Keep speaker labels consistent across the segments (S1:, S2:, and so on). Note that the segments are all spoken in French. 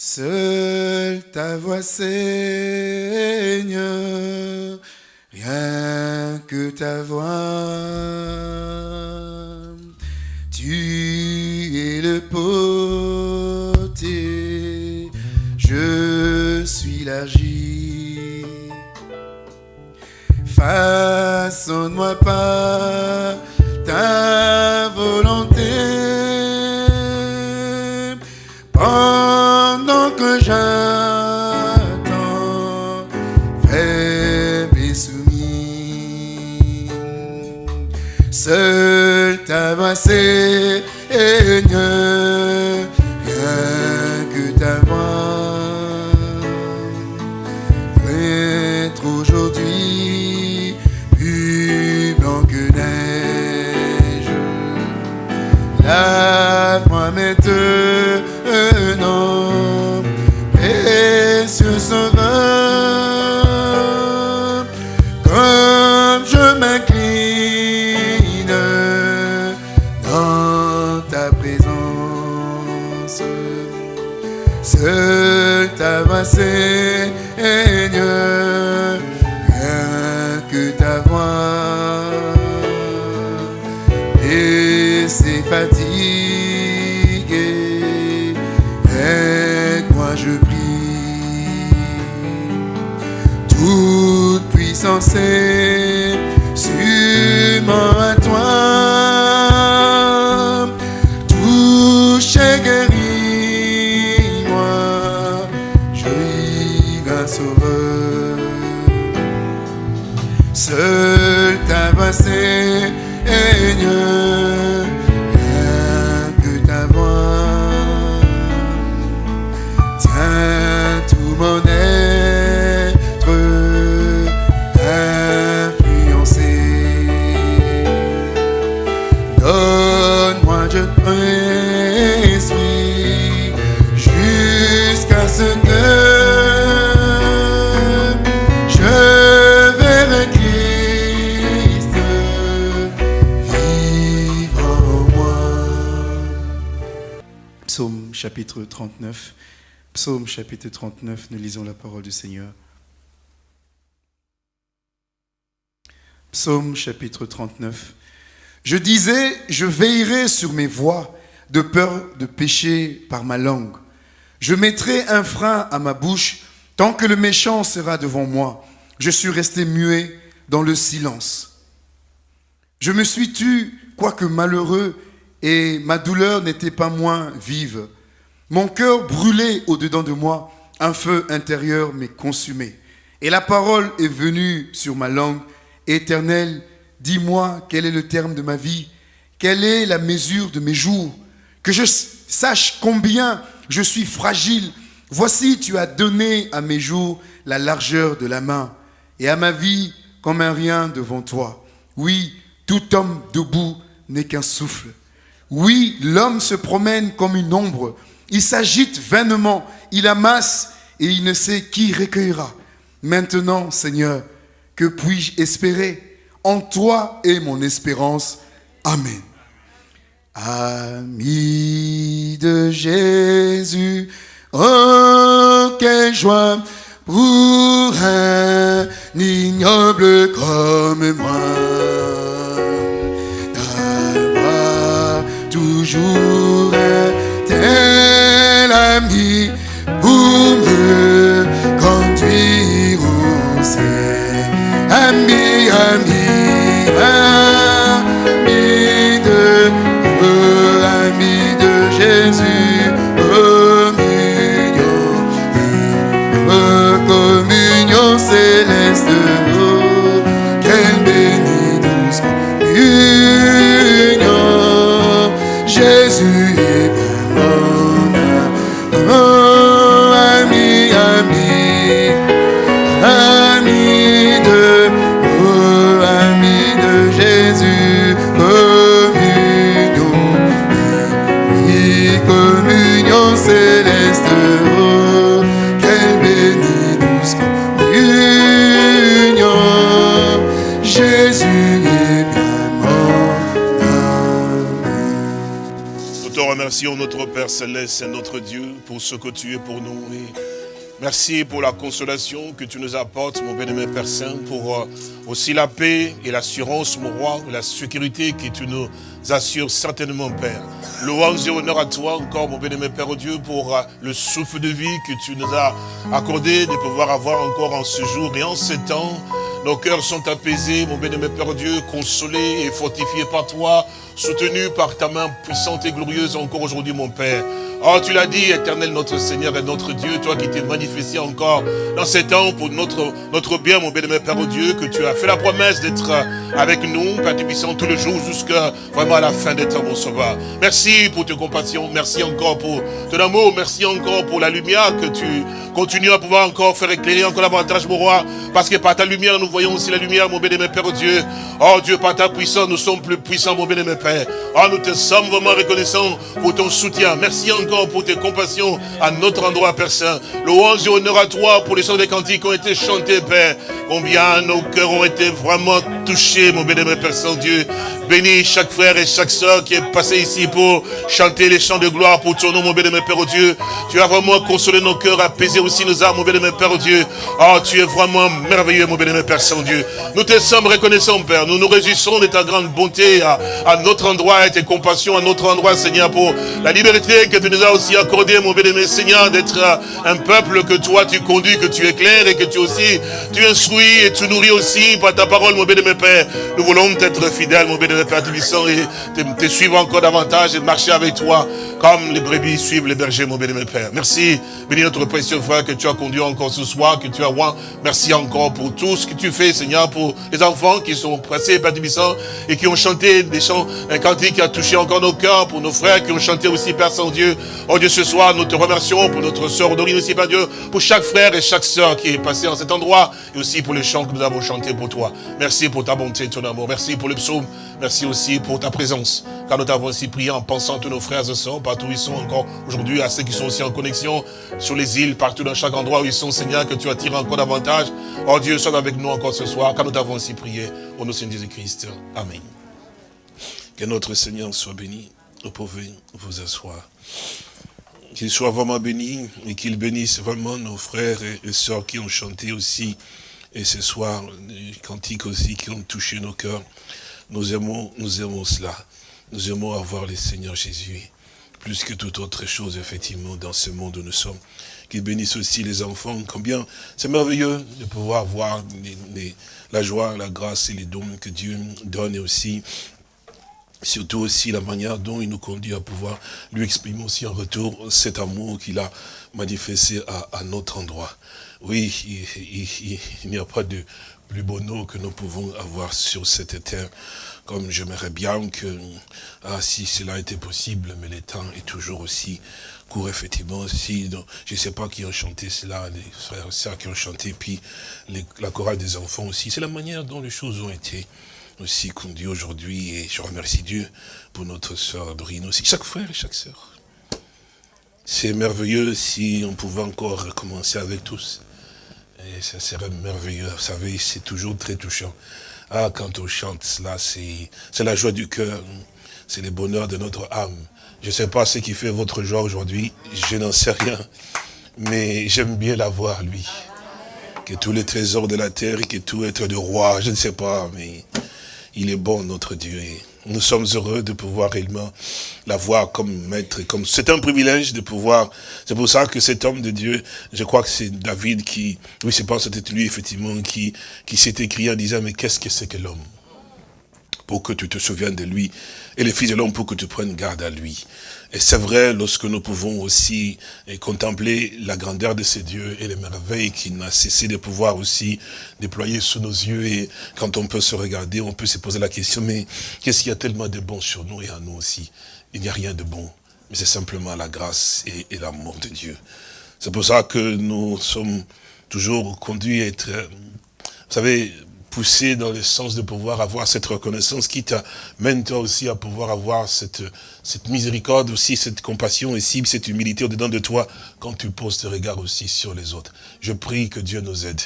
S1: Seule ta voix, Seigneur, rien que ta voix. Tu es le potier, je suis l'argile. Façonne-moi pas ta j'attends, faible et soumis, seul ta voix, Seigneur, chapitre 39. Psaume chapitre 39, nous lisons la parole du Seigneur. Psaume chapitre 39. Je disais, je veillerai sur mes voies de peur de pécher par ma langue. Je mettrai un frein à ma bouche tant que le méchant sera devant moi. Je suis resté muet dans le silence. Je me suis tu, quoique malheureux, et ma douleur n'était pas moins vive. Mon cœur brûlait au-dedans de moi, un feu intérieur m'est consumé. Et la parole est venue sur ma langue. Éternel, dis-moi quel est le terme de ma vie, quelle est la mesure de mes jours, que je sache combien je suis fragile. Voici, tu as donné à mes jours la largeur de la main, et à ma vie comme un rien devant toi. Oui, tout homme debout n'est qu'un souffle. Oui, l'homme se promène comme une ombre. Il s'agite vainement, il amasse et il ne sait qui recueillera. Maintenant, Seigneur, que puis-je espérer? En toi est mon espérance. Amen. Ami de Jésus, oh, quelle joie pour un ignoble comme moi
S2: Père Céleste et notre Dieu, pour ce que tu es pour nous. merci pour la consolation que tu nous apportes, mon bien-aimé Père Saint, pour euh, aussi la paix et l'assurance, mon roi, la sécurité que tu nous assures certainement, Père. Louange et honneur à toi encore, mon bien-aimé Père Dieu, pour euh, le souffle de vie que tu nous as accordé de pouvoir avoir encore en ce jour et en ce temps. Nos cœurs sont apaisés, mon bien-aimé Père Dieu, consolés et fortifiés par toi, soutenus par ta main puissante et glorieuse encore aujourd'hui, mon Père. Oh, tu l'as dit, éternel notre Seigneur et notre Dieu, toi qui t'es manifesté encore dans ces temps pour notre, notre bien, mon bien-aimé Père Dieu, que tu as fait la promesse d'être avec nous, Père tous les jours jusqu'à vraiment à la fin des temps, mon sauveur. Merci pour tes compassions, merci encore pour ton amour, merci encore pour la lumière que tu continues à pouvoir encore faire éclairer encore davantage, mon roi, parce que par ta lumière, nous voyons aussi la lumière, mon bien-aimé Père Dieu. Oh Dieu, par ta puissance, nous sommes plus puissants, mon bien-aimé Père. Oh, nous te sommes vraiment reconnaissants pour ton soutien. Merci encore pour tes compassions à notre endroit, Père Saint. Louange et honneur à toi pour les chants des cantiques qui ont été chantés, Père. Combien nos cœurs ont été vraiment touchés, mon bénémoine Père Saint-Dieu. Bénis chaque frère et chaque soeur qui est passé ici pour chanter les chants de gloire pour ton nom, mon bénémoine Père Dieu. Tu as vraiment consolé nos cœurs, apaisé aussi nos âmes, mon bénémoine Père Dieu. Oh, tu es vraiment merveilleux, mon bénémoine Père Saint-Dieu. Nous te sommes reconnaissants, Père. Nous nous réjouissons de ta grande bonté à, à notre endroit et tes compassions à notre endroit, Seigneur, pour la liberté que tu nous as aussi accordé, mon bien-aimé Seigneur, d'être un peuple que toi tu conduis, que tu éclaires et que tu aussi, tu instruis et tu nourris aussi par ta parole, mon bien-aimé Père. Nous voulons être fidèles, mon bien-aimé Père Tubissant, et te, suivre encore davantage et marcher avec toi comme les brebis suivent les bergers, mon bien-aimé Père. Merci, bénis notre précieux frère que tu as conduit encore ce soir, que tu as roi. Merci encore pour tout ce que tu fais, Seigneur, pour les enfants qui sont passés, Père Tubissant, et qui ont chanté des chants, un cantique qui a touché encore nos cœurs, pour nos frères qui ont chanté aussi, Père Saint-Dieu, Oh Dieu, ce soir, nous te remercions pour notre sœur Dorine aussi, Père Dieu, pour chaque frère et chaque sœur qui est passé en cet endroit, et aussi pour les chants que nous avons chantés pour toi. Merci pour ta bonté et ton amour. Merci pour le psaume. Merci aussi pour ta présence. Car nous t'avons aussi prié en pensant à tous nos frères et sœurs, partout où ils sont encore aujourd'hui, à ceux qui sont aussi en connexion sur les îles, partout dans chaque endroit où ils sont, Seigneur, que tu attires encore davantage. Oh Dieu, sois avec nous encore ce soir, car nous t'avons aussi prié au nom de Jésus-Christ. Amen. Que notre Seigneur soit béni. Vous pouvez vous asseoir. Qu'il soit vraiment béni et qu'il bénisse vraiment nos frères et sœurs qui ont chanté aussi. Et ce soir, des cantiques aussi qui ont touché nos cœurs. Nous aimons, nous aimons cela. Nous aimons avoir le Seigneur Jésus. Plus que toute autre chose, effectivement, dans ce monde où nous sommes. Qu'il bénisse aussi les enfants. Combien c'est merveilleux de pouvoir voir la joie, la grâce et les dons que Dieu donne aussi surtout aussi la manière dont il nous conduit à pouvoir lui exprimer aussi en retour cet amour qu'il a manifesté à, notre endroit. Oui, il, n'y a pas de plus beau nom que nous pouvons avoir sur cette terre, comme j'aimerais bien que, ah, si cela était possible, mais le temps est toujours aussi court, effectivement, si, je ne sais pas qui ont chanté cela, les frères et sœurs qui ont chanté, puis la chorale des enfants aussi, c'est la manière dont les choses ont été aussi conduit aujourd'hui. Et je remercie Dieu pour notre sœur Dorine aussi, chaque frère et chaque sœur. C'est merveilleux si on pouvait encore recommencer avec tous. Et ça serait merveilleux. Vous savez, c'est toujours très touchant. Ah, quand on chante cela, c'est la joie du cœur. C'est le bonheur de notre âme. Je ne sais pas ce qui fait votre joie aujourd'hui. Je n'en sais rien. Mais j'aime bien la voir, lui. Que tous les trésors de la terre que tout être de roi, je ne sais pas, mais il est bon, notre Dieu. Nous sommes heureux de pouvoir réellement l'avoir comme maître. Comme C'est un privilège de pouvoir... C'est pour ça que cet homme de Dieu, je crois que c'est David qui... Oui, c'est pas c'était lui, effectivement, qui, qui s'est écrit en disant, mais qu'est-ce que c'est que l'homme Pour que tu te souviennes de lui. Et le Fils de l'homme pour que tu prennes garde à lui? Et c'est vrai lorsque nous pouvons aussi eh, contempler la grandeur de ces dieux et les merveilles qu'il n'a cessé de pouvoir aussi déployer sous nos yeux. Et quand on peut se regarder, on peut se poser la question, mais qu'est-ce qu'il y a tellement de bon sur nous et à nous aussi? Il n'y a rien de bon, mais c'est simplement la grâce et, et l'amour de Dieu. C'est pour ça que nous sommes toujours conduits à être... Vous savez, pousser dans le sens de pouvoir avoir cette reconnaissance qui t'amène toi aussi à pouvoir avoir cette, cette miséricorde aussi, cette compassion ici, cette humilité au-dedans de toi quand tu poses tes regards aussi sur les autres. Je prie que Dieu nous aide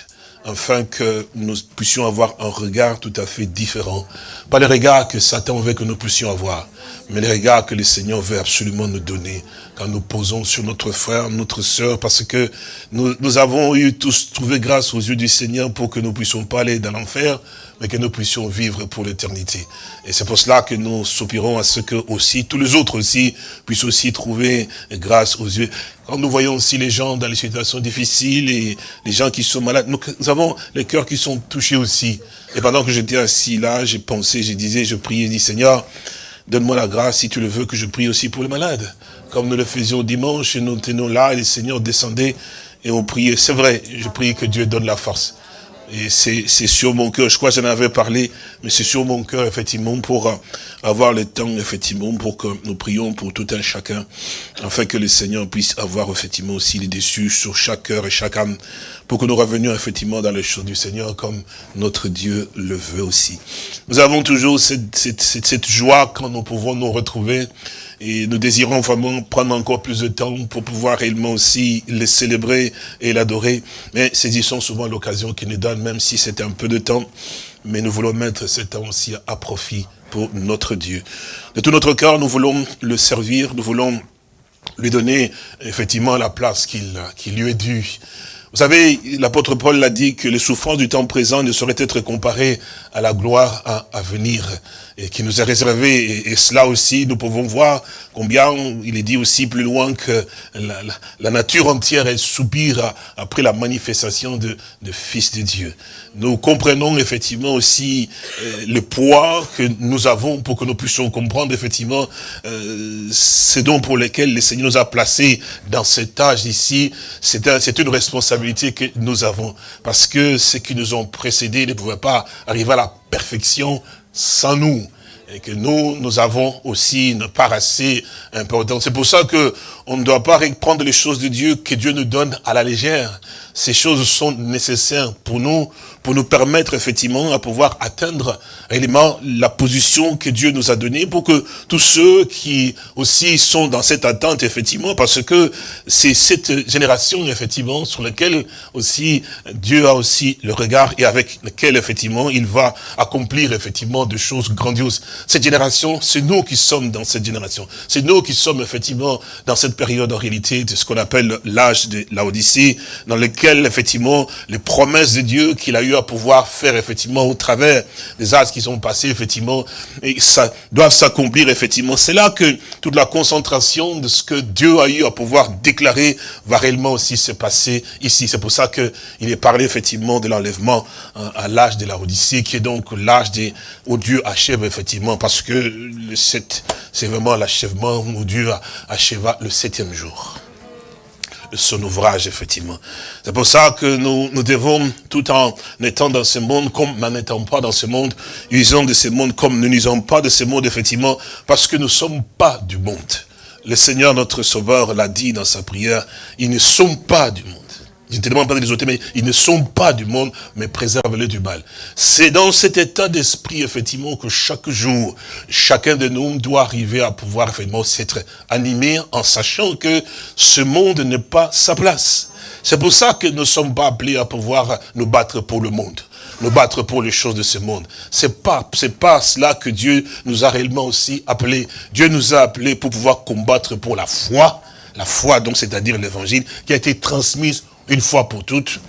S2: afin que nous puissions avoir un regard tout à fait différent. Pas le regard que Satan veut que nous puissions avoir, mais le regard que le Seigneur veut absolument nous donner quand nous posons sur notre frère, notre sœur, parce que nous, avons eu tous trouvé grâce aux yeux du Seigneur pour que nous puissions pas aller dans l'enfer, mais que nous puissions vivre pour l'éternité. Et c'est pour cela que nous soupirons à ce que aussi, tous les autres aussi, puissent aussi trouver grâce aux yeux. Nous voyons aussi les gens dans les situations difficiles et les gens qui sont malades, nous, avons les cœurs qui sont touchés aussi. Et pendant que j'étais assis là, j'ai pensé, je disais, je priais, je dis Seigneur, donne-moi la grâce si tu le veux que je prie aussi pour les malades. Comme nous le faisions dimanche et nous tenons là et les seigneurs descendaient et on priait. C'est vrai, je prie que Dieu donne la force. Et c'est sur mon cœur, je crois que j'en avais parlé, mais c'est sur mon cœur, effectivement, pour euh, avoir le temps, effectivement, pour que nous prions pour tout un chacun, afin que le Seigneur puisse avoir, effectivement, aussi les déçus sur chaque cœur et chaque âme, pour que nous revenions, effectivement, dans les choses du Seigneur, comme notre Dieu le veut aussi. Nous avons toujours cette, cette, cette, cette joie quand nous pouvons nous retrouver et nous désirons vraiment prendre encore plus de temps pour pouvoir réellement aussi le célébrer et l'adorer. Mais saisissons souvent l'occasion qu'il nous donne, même si c'est un peu de temps. Mais nous voulons mettre ce temps aussi à profit pour notre Dieu. De tout notre cœur, nous voulons le servir, nous voulons lui donner effectivement la place qu'il lui est due. Vous savez, l'apôtre Paul l'a dit que les souffrances du temps présent ne sauraient être comparées à la gloire à, venir et qui nous est réservée. Et, cela aussi, nous pouvons voir combien il est dit aussi plus loin que la, nature entière est soupire après la manifestation de, Fils de Dieu. Nous comprenons effectivement aussi euh, le poids que nous avons pour que nous puissions comprendre effectivement euh, ces pour lesquels le Seigneur nous a placés dans cet âge ici. C'est une responsabilité que nous avons. Parce que ceux qui nous ont précédés ne pouvaient pas arriver à la perfection sans nous. Et que nous, nous avons aussi une part assez importante. C'est pour ça que on ne doit pas prendre les choses de Dieu que Dieu nous donne à la légère. Ces choses sont nécessaires pour nous, pour nous permettre effectivement à pouvoir atteindre réellement la position que Dieu nous a donnée, pour que tous ceux qui aussi sont dans cette attente, effectivement, parce que c'est cette génération, effectivement, sur laquelle aussi Dieu a aussi le regard et avec laquelle, effectivement, il va accomplir, effectivement, des choses grandioses. Cette génération, c'est nous qui sommes dans cette génération. C'est nous qui sommes, effectivement, dans cette période, en réalité, de ce qu'on appelle l'âge de la Odyssée, dans lequel, effectivement, les promesses de Dieu qu'il a eu à pouvoir faire, effectivement, au travers des âges qui sont passés, effectivement, et ça doivent s'accomplir, effectivement. C'est là que toute la concentration de ce que Dieu a eu à pouvoir déclarer va réellement aussi se passer ici. C'est pour ça que il est parlé, effectivement, de l'enlèvement hein, à l'âge de la Odyssée, qui est donc l'âge où Dieu achève, effectivement, parce que c'est vraiment l'achèvement où Dieu achèva le septième jour son ouvrage, effectivement. C'est pour ça que nous, nous devons, tout en étant dans ce monde, comme n'en étant pas dans ce monde, usons de ce monde comme nous n'usons pas de ce monde, effectivement, parce que nous ne sommes pas du monde. Le Seigneur, notre Sauveur, l'a dit dans sa prière, ils ne sont pas du monde. Les ôter, mais ils ne sont pas du monde, mais préserve-les du mal. C'est dans cet état d'esprit, effectivement, que chaque jour, chacun de nous doit arriver à pouvoir, effectivement, s'être animé en sachant que ce monde n'est pas sa place. C'est pour ça que nous ne sommes pas appelés à pouvoir nous battre pour le monde nous battre pour les choses de ce monde. C'est pas, c'est pas cela que Dieu nous a réellement aussi appelés. Dieu nous a appelés pour pouvoir combattre pour la foi, la foi donc c'est-à-dire l'évangile qui a été transmise une fois pour toutes,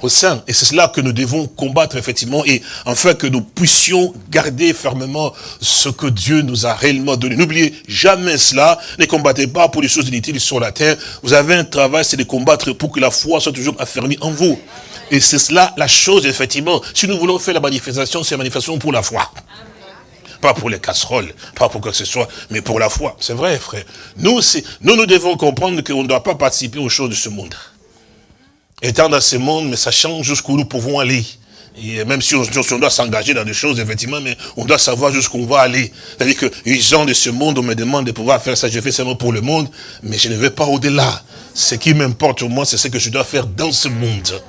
S2: au sein. Et c'est cela que nous devons combattre, effectivement, et afin que nous puissions garder fermement ce que Dieu nous a réellement donné. N'oubliez jamais cela. Ne combattez pas pour les choses inutiles sur la terre. Vous avez un travail, c'est de combattre pour que la foi soit toujours affermie en vous. Et c'est cela la chose, effectivement. Si nous voulons faire la manifestation, c'est la manifestation pour la foi. Pas pour les casseroles, pas pour quoi que ce soit, mais pour la foi. C'est vrai, frère. Nous, nous, nous devons comprendre qu'on ne doit pas participer aux choses de ce monde étant dans ce monde, mais sachant jusqu'où nous pouvons aller. Et même si on, doit s'engager dans des choses, effectivement, mais on doit savoir jusqu'où on va aller. C'est-à-dire que les gens de ce monde, on me demande de pouvoir faire ça, je fais seulement pour le monde, mais je ne vais pas au-delà. Ce qui m'importe au moins, c'est ce que je dois faire dans ce monde.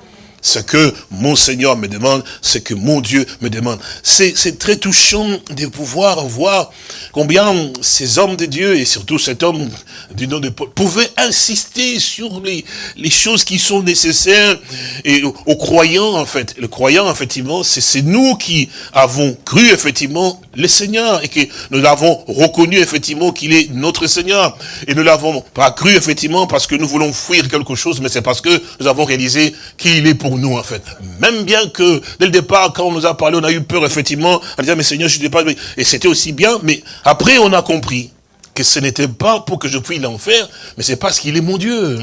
S2: Ce que mon Seigneur me demande, ce que mon Dieu me demande. C'est très touchant de pouvoir voir combien ces hommes de Dieu, et surtout cet homme du nom de Paul, pouvaient insister sur les, les choses qui sont nécessaires et aux, croyants, en fait. Le croyant, effectivement, c'est nous qui avons cru, effectivement, le Seigneur et que nous l'avons reconnu, effectivement, qu'il est notre Seigneur. Et nous l'avons pas cru, effectivement, parce que nous voulons fuir quelque chose, mais c'est parce que nous avons réalisé qu'il est pour nous, en fait. Même bien que, dès le départ, quand on nous a parlé, on a eu peur, effectivement, à dire, mais Seigneur, je ne pas... Et c'était aussi bien, mais après, on a compris que ce n'était pas pour que je puisse l'enfer, mais c'est parce qu'il est mon Dieu.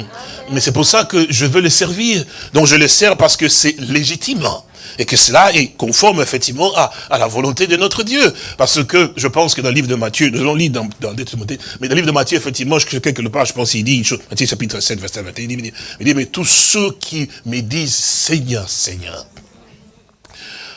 S2: Mais c'est pour ça que je veux le servir. Donc je le sers parce que c'est légitime et que cela est conforme effectivement à, la volonté de notre Dieu. Parce que je pense que dans le livre de Matthieu, nous allons lire dans, dans mais dans le livre de Matthieu, effectivement, je, quelque part, je pense qu'il dit Matthieu chapitre 7, verset 21, il dit, il dit, mais tous ceux qui me disent Seigneur, Seigneur,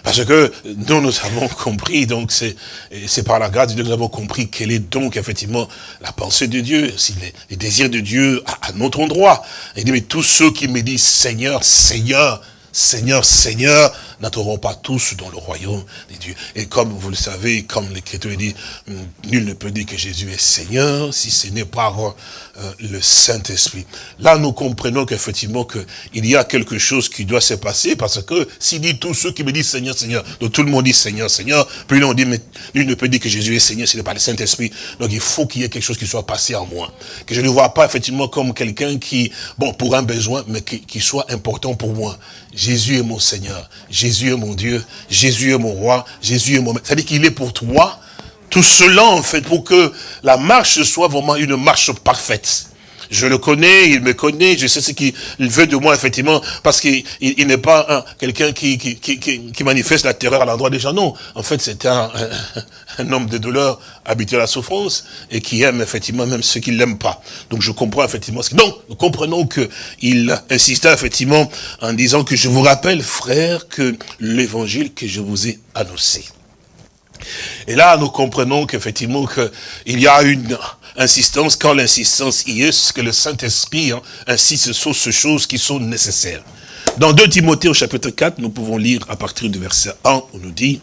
S2: parce que nous, nous avons compris, donc c'est par la grâce de Dieu que nous avons compris quelle est donc effectivement la pensée de Dieu, aussi les, désirs de Dieu à, à, notre endroit. Il dit, mais tous ceux qui me disent Seigneur, Seigneur, Seigneur, Seigneur, n'entreront pas tous dans le royaume des dieux. Et comme vous le savez, comme l'Écriture dit, nul ne peut dire que Jésus est Seigneur si ce n'est pas euh, le Saint-Esprit. Là, nous comprenons qu'effectivement, qu'il y a quelque chose qui doit se passer, parce que s'il dit tous ceux qui me disent Seigneur, Seigneur, donc tout le monde dit Seigneur, Seigneur, puis on dit, mais nul ne peut dire que Jésus est Seigneur ce n'est pas le Saint-Esprit. Donc il faut qu'il y ait quelque chose qui soit passé en moi. Que je ne vois pas effectivement comme quelqu'un qui, bon, pour un besoin, mais qui, qui soit important pour moi. Jésus est mon Seigneur. Est mon Dieu. Jésus est mon roi. Jésus est mon maître. C'est-à-dire qu'il est pour toi tout cela, en fait, pour que la marche soit vraiment une marche parfaite. Je le connais, il me connaît, je sais ce qu'il veut de moi, effectivement, parce qu'il n'est pas quelqu'un qui, manifeste la terreur à l'endroit des gens. Non, en fait, c'est un, homme de douleur habitué à la souffrance et qui aime, effectivement, même ceux qui ne l'aiment pas. Donc, je comprends, effectivement. Ce Donc, nous comprenons qu'il insista, effectivement, en disant que je vous rappelle, frère, que l'évangile que je vous ai annoncé. Et là, nous comprenons qu'effectivement, qu'il y a une insistance, quand l'insistance y est, que le Saint-Esprit hein, insiste sur ces choses qui sont nécessaires. Dans 2 Timothée au chapitre 4, nous pouvons lire à partir du verset 1, on nous dit,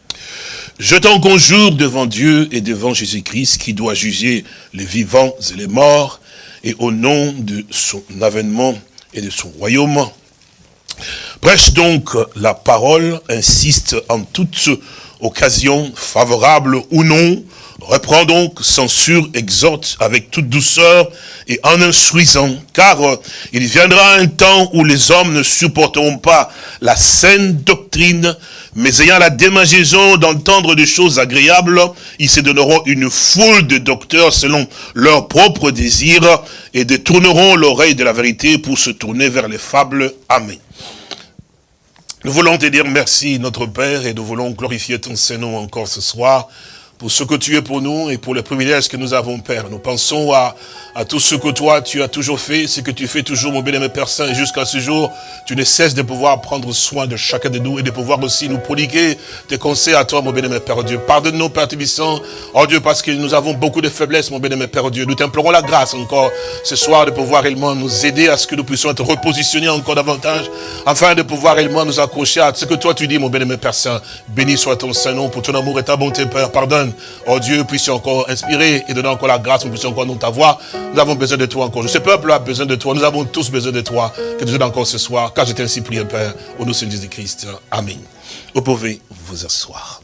S2: « Je t'en conjure devant Dieu et devant Jésus-Christ, qui doit juger les vivants et les morts, et au nom de son avènement et de son royaume. Prêche donc la parole, insiste en toutes occasion, favorable ou non, reprend donc, censure, exhorte avec toute douceur et en instruisant, car euh, il viendra un temps où les hommes ne supporteront pas la saine doctrine, mais ayant la démangeaison d'entendre des choses agréables, ils se donneront une foule de docteurs selon leurs propres désirs et détourneront l'oreille de la vérité pour se tourner vers les fables. Amen. Nous voulons te dire merci, notre Père, et nous voulons glorifier ton Saint-Nom encore ce soir pour ce que tu es pour nous et pour le privilège que nous avons, Père. Nous pensons à, à tout ce que toi, tu as toujours fait, ce que tu fais toujours, mon bien-aimé Père Saint, et jusqu'à ce jour, tu ne cesses de pouvoir prendre soin de chacun de nous et de pouvoir aussi nous prodiguer tes conseils à toi, mon bien-aimé Père Dieu. Pardonne-nous, Père Tibissant, oh Dieu, parce que nous avons beaucoup de faiblesses, mon bien-aimé Père Dieu. Nous t'implorons la grâce encore ce soir de pouvoir réellement nous aider à ce que nous puissions être repositionnés encore davantage, afin de pouvoir réellement nous accrocher à ce que toi tu dis, mon bien-aimé Père Saint. Béni soit ton Saint-Nom pour ton amour et ta bonté, Père. Pardonne Oh Dieu, puisse encore inspirer et donner encore la grâce, nous puissions encore nous ta voix. Nous avons besoin de toi encore. Ce peuple a besoin de toi. Nous avons tous besoin de toi. Que tu aides encore ce soir. Car je t'ai ainsi prié, Père, au nom de Jésus-Christ. Amen. Vous pouvez vous asseoir.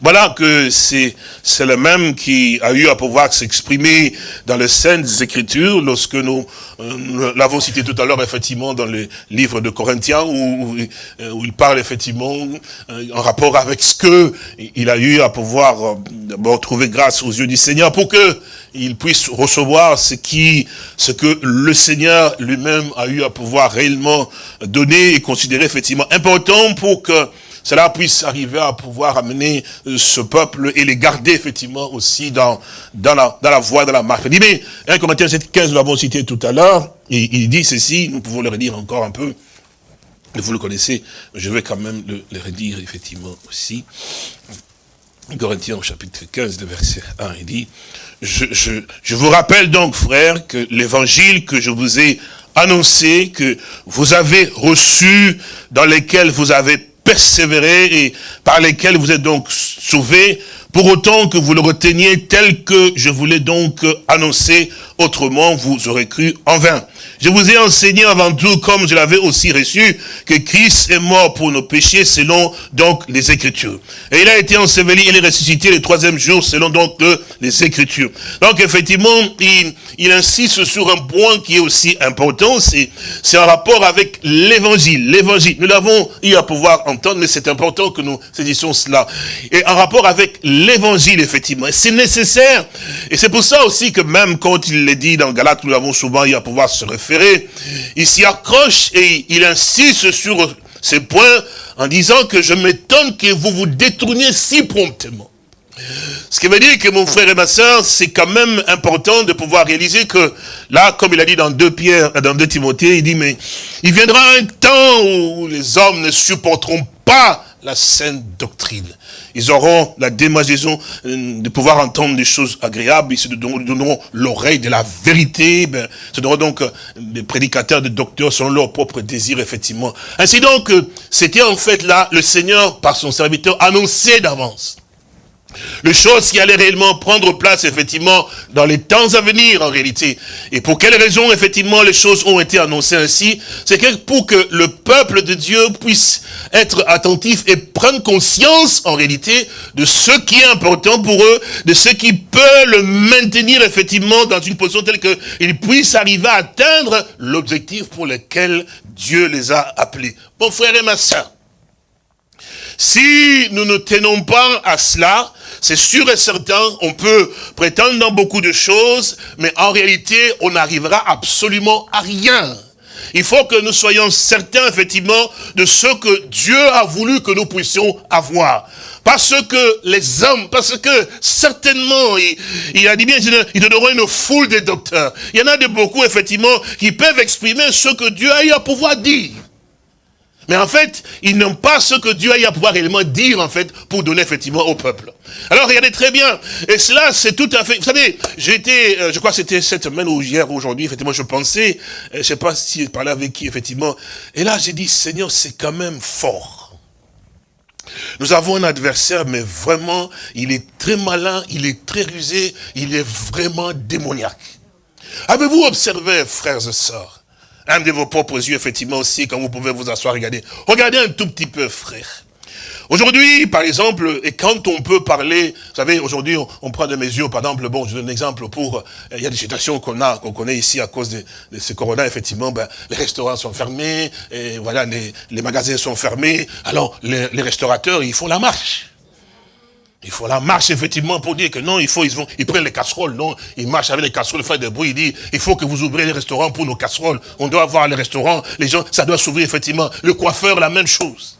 S2: Voilà que c'est le même qui a eu à pouvoir s'exprimer dans les Saintes Écritures, lorsque nous, euh, l'avons cité tout à l'heure, effectivement, dans le livre de Corinthiens, où, euh, il parle effectivement euh, en rapport avec ce que il a eu à pouvoir d'abord trouver grâce aux yeux du Seigneur pour que il puisse recevoir ce qui, ce que le Seigneur lui-même a eu à pouvoir réellement donner et considérer effectivement important pour que cela puisse arriver à pouvoir amener euh, ce peuple et les garder effectivement aussi dans, dans, la, dans la voie de la marche. Il dit, mais 1 Corinthiens 7, 15, nous l'avons cité tout à l'heure, il dit ceci, nous pouvons le redire encore un peu, vous le connaissez, je vais quand même le, le redire effectivement aussi. Corinthiens au chapitre 15, de verset 1, il dit, je, je, je vous rappelle donc, frères, que l'évangile que je vous ai annoncés, que vous avez reçus, dans lesquels vous avez persévéré et par lesquels vous êtes donc sauvés, pour autant que vous le reteniez tel que je voulais donc annoncer, autrement vous aurez cru en vain. Je vous ai enseigné avant tout, comme je l'avais aussi reçu, que Christ est mort pour nos péchés selon donc les Écritures. Et il a été enseveli, il est ressuscité le troisième jour selon donc les Écritures. Donc effectivement, il, il insiste sur un point qui est aussi important, c'est en rapport avec l'Évangile. L'Évangile, nous l'avons eu à pouvoir entendre, mais c'est important que nous saisissions cela. Et en rapport avec l'Évangile, effectivement, c'est nécessaire. Et c'est pour ça aussi que même quand il l'est dit dans Galate, nous l'avons souvent eu à pouvoir se référer il s'y accroche et il insiste sur ces points en disant que je m'étonne que vous vous détourniez si promptement. Ce qui veut dire que mon frère et ma soeur, c'est quand même important de pouvoir réaliser que là, comme il a dit dans 2 Pierre, dans 2 Timothée, il dit, mais il viendra un temps où les hommes ne supporteront pas la sainte doctrine. Ils auront la démagisation euh, de pouvoir entendre des choses agréables, ils se donneront l'oreille de la vérité, ben, ce seront donc euh, des prédicateurs, des docteurs selon leur propre désir, effectivement. Ainsi donc, euh, c'était en fait là, le Seigneur, par son serviteur, annoncé d'avance. Le chose qui allait réellement prendre place, effectivement, dans les temps à venir, en réalité. Et pour quelle raison, effectivement, les choses ont été annoncées ainsi? C'est que pour que le peuple de Dieu puisse être attentif et prendre conscience, en réalité, de ce qui est important pour eux, de ce qui peut le maintenir, effectivement, dans une position telle qu'ils puissent arriver à atteindre l'objectif pour lequel Dieu les a appelés. Mon frère et ma soeur, si nous ne tenons pas à cela, c'est sûr et certain, on peut prétendre dans beaucoup de choses, mais en réalité, on n'arrivera absolument à rien. Il faut que nous soyons certains, effectivement, de ce que Dieu a voulu que nous puissions avoir. Parce que les hommes, parce que certainement, il, a dit bien, il donneront une foule de docteurs. Il y en a de beaucoup, effectivement, qui peuvent exprimer ce que Dieu a eu à pouvoir dire. Mais en fait, ils n'ont pas ce que Dieu a eu à pouvoir réellement dire, en fait, pour donner effectivement au peuple. Alors, regardez très bien. Et cela, c'est tout à fait... Vous savez, j'étais, euh, je crois que c'était cette semaine ou hier, aujourd'hui, effectivement, je pensais, euh, je sais pas si je parlais avec qui, effectivement. Et là, j'ai dit, Seigneur, c'est quand même fort. Nous avons un adversaire, mais vraiment, il est très malin, il est très rusé, il est vraiment démoniaque. Avez-vous observé, frères et sœurs, un de vos propres yeux, effectivement, aussi, quand vous pouvez vous asseoir, regarder. Regardez un tout petit peu, frère. Aujourd'hui, par exemple, et quand on peut parler, vous savez, aujourd'hui, on, prend des mesures, par exemple, bon, je donne un exemple pour, euh, il y a des situations qu'on a, qu'on connaît ici à cause de, de ce corona, effectivement, ben, les restaurants sont fermés, et voilà, les, les magasins sont fermés, alors les, les restaurateurs, ils font la marche. Il faut la marche, effectivement, pour dire que non, il faut, ils, vont, ils prennent les casseroles, non, ils marchent avec les casseroles, ils font des bruits, ils disent, il faut que vous ouvrez les restaurants pour nos casseroles, on doit avoir les restaurants, les gens, ça doit s'ouvrir, effectivement. Le coiffeur, la même chose.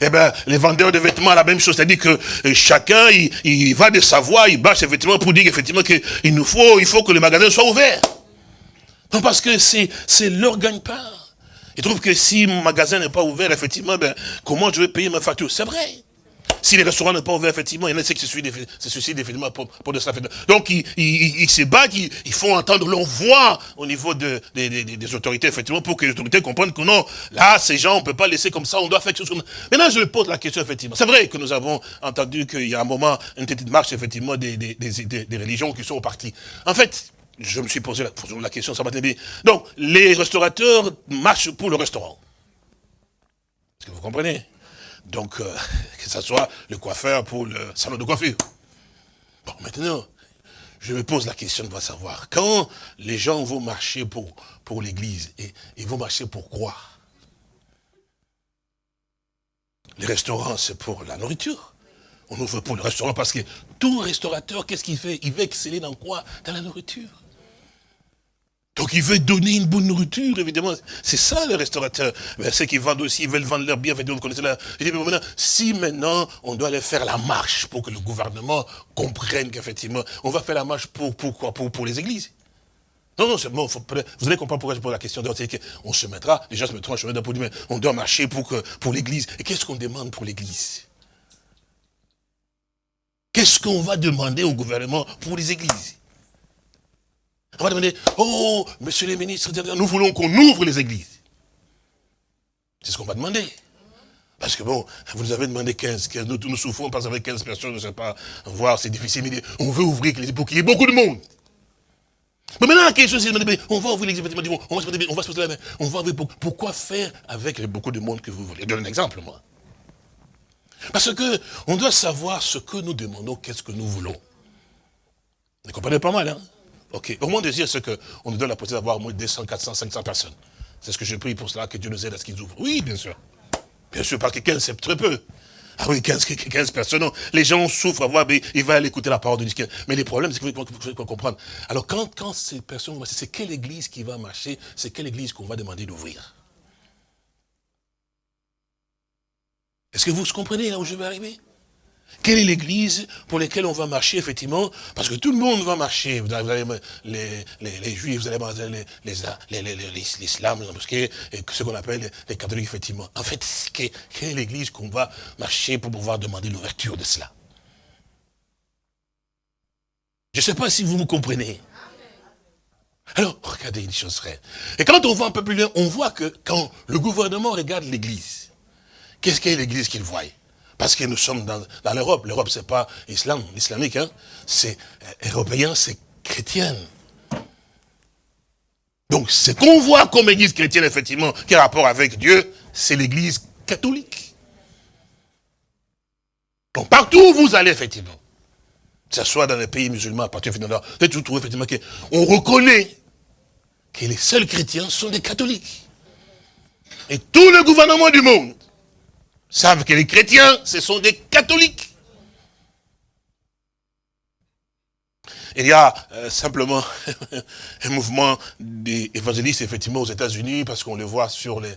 S2: Eh bien, les vendeurs de vêtements, la même chose. C'est-à-dire que euh, chacun, il, va de sa voix, il bâche effectivement pour dire effectivement qu'il nous faut, il faut que le magasin soit ouvert. Non, parce que c'est leur gagne-pain. Ils trouvent que si mon magasin n'est pas ouvert, effectivement, ben, comment je vais payer ma facture? C'est vrai. Si les restaurants ne sont pas ouverts, effectivement, il y en a qui se suicident effectivement pour, pour de cela. Donc, ils, ils, se battent, ils, font entendre leur voix au niveau de, des autorités, effectivement, pour que les autorités comprennent que non, là, ces gens, on ne peut pas laisser comme ça, on doit faire quelque chose comme ça. Maintenant, je pose la question, effectivement. C'est vrai que nous avons entendu qu'il y a un moment, une petite marche, effectivement, des, des religions qui sont au parti. En fait, je me suis posé la, question, ça m'a bien. Donc, les restaurateurs marchent pour le restaurant. Est-ce que vous comprenez? Donc, euh, que ce soit le coiffeur pour le salon de coiffure. Bon, maintenant, je me pose la question de savoir, quand les gens vont marcher pour, pour l'église, et ils vont marcher pour quoi? Les restaurants, c'est pour la nourriture. On ouvre pour le restaurant parce que tout restaurateur, qu'est-ce qu'il fait? Il veut exceller dans quoi? Dans la nourriture. Donc il veut donner une bonne nourriture, évidemment. C'est ça le restaurateur. Mais ceux qui vendent aussi, ils veulent vendre leur bien, vous connaissez là. Je dis, mais maintenant, si maintenant on doit aller faire la marche pour que le gouvernement comprenne qu'effectivement, on va faire la marche pour, pourquoi pour, pour les églises. Non, non, bon, faut, vous allez comprendre pourquoi je pose la question. C'est qu'on se mettra, déjà se mettra en chemin dire, mais on doit marcher pour, pour l'église. Et qu'est-ce qu'on demande pour l'église? Qu'est-ce qu'on va demander au gouvernement pour les églises? On va demander, oh, monsieur les ministres, nous voulons qu'on ouvre les églises. C'est ce qu'on va demander. Parce que bon, vous nous avez demandé 15, nous, nous souffrons parce qu'avec 15 personnes, je ne sais pas, voir, c'est difficile, mais on veut ouvrir pour qu'il y ait beaucoup de monde. Mais maintenant, la question c'est, on va ouvrir l'église, on va se poser, on va se poser la main, on va ouvrir, pourquoi faire avec beaucoup de monde que vous voulez? Je donne un exemple, moi. Parce que on doit savoir ce que nous demandons, qu'est-ce que nous voulons. Vous comprenez pas mal, hein? Ok. Au moins de dire ce qu'on nous donne la possibilité d'avoir au moins 200, 400, 500 personnes. C'est ce que je prie pour cela, que Dieu nous aide à ce qu'ils ouvrent. Oui, bien sûr. Bien sûr, parce que 15, c'est très peu. Ah oui, 15, 15 personnes. Les gens souffrent à voir, mais ils vont aller écouter la parole de Dieu. Mais les problèmes, c'est qu'il faut, comprendre. Alors, quand, quand ces personnes, c'est quelle église qui va marcher, c'est quelle église qu'on va demander d'ouvrir? Est-ce que vous comprenez là où je vais arriver? Quelle est l'église pour laquelle on va marcher, effectivement? Parce que tout le monde va marcher. Vous avez les, les, juifs, vous allez l'islam, ce qu'on appelle les catholiques, effectivement. En fait, quelle est l'église qu'on va marcher pour pouvoir demander l'ouverture de cela? Je ne sais pas si vous me comprenez. Alors, regardez une chose vraie. Et quand on va un peu plus loin, on voit que quand le gouvernement regarde l'église, Qu'est-ce qu'est l'église qu'il voit? Parce que nous sommes dans, l'Europe. L'Europe, c'est pas islam, islamique, hein. c'est euh, européen, c'est chrétienne. Donc, ce qu'on voit comme église chrétienne, effectivement, qui a rapport avec Dieu, c'est l'église catholique. Donc, partout où vous allez, effectivement, que ce soit dans les pays musulmans, partir de vous trouvez effectivement qu'on reconnaît que les seuls chrétiens sont des catholiques. Et tout le gouvernement du monde savent que les chrétiens, ce sont des catholiques. Il y a euh, simplement un mouvement d'évangélistes, effectivement, aux États-Unis, parce qu'on les voit sur les,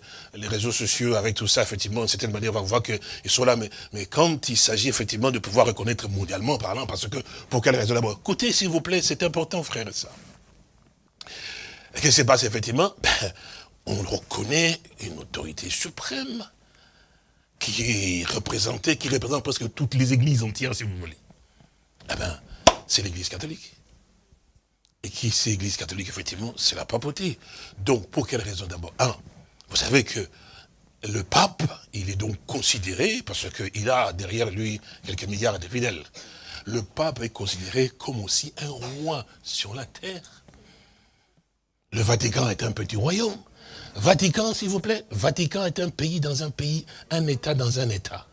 S2: réseaux sociaux avec tout ça, effectivement, d'une certaine manière, on voit qu'ils sont là. Mais, mais quand il s'agit, effectivement, de pouvoir reconnaître mondialement parlant, parce que, pour quelle raison d'abord? Écoutez, s'il vous plaît, c'est important, frère, ça. Qu'est-ce qui se passe, effectivement? Ben, On reconnaît une autorité suprême qui est représenté, qui représente presque toutes les églises entières, si vous voulez. Eh bien, c'est l'église catholique. Et qui c'est l'église catholique, effectivement C'est la papauté. Donc, pour quelle raison? D'abord Un, vous savez que le pape, il est donc considéré, parce qu'il a derrière lui quelques milliards de fidèles, le pape est considéré comme aussi un roi sur la terre. Le Vatican est un petit royaume. Vatican, s'il vous plaît. Vatican est un pays dans un pays, un État dans un État.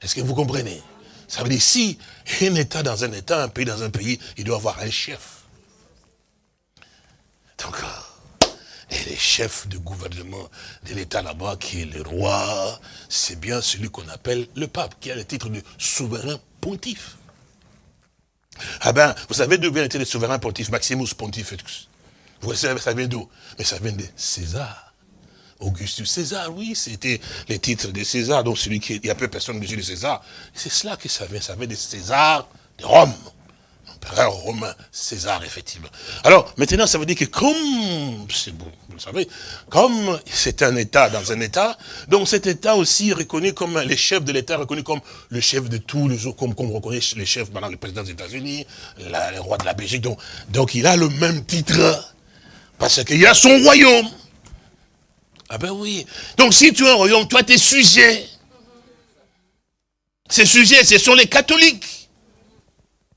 S2: Est-ce que vous comprenez? Ça veut dire, si un État dans un État, un pays dans un pays, il doit avoir un chef. Donc, et le chef de gouvernement de l'État là-bas, qui est le roi, c'est bien celui qu'on appelle le pape, qui a le titre de souverain pontife. Ah ben, vous savez d'où vient le souverain pontife, Maximus Pontifex vous savez, ça vient d'où Mais ça vient de César. Augustus César, oui, c'était les titres de César, donc celui qui, il y a peu personne de César. C'est cela que ça vient, ça vient de César de Rome. L'empereur romain, César, effectivement. Alors, maintenant, ça veut dire que comme, c'est bon, vous le savez, comme c'est un État dans un État, donc cet État aussi reconnu comme, les chefs de l'État reconnu comme le chef de tous les autres, comme, comme on reconnaît les chefs, maintenant, le président des États-Unis, le roi de la Belgique, donc, donc il a le même titre parce qu'il y a son royaume. Ah ben oui. Donc si tu as un royaume, toi tu es sujet. Ces sujets, ce sont les catholiques.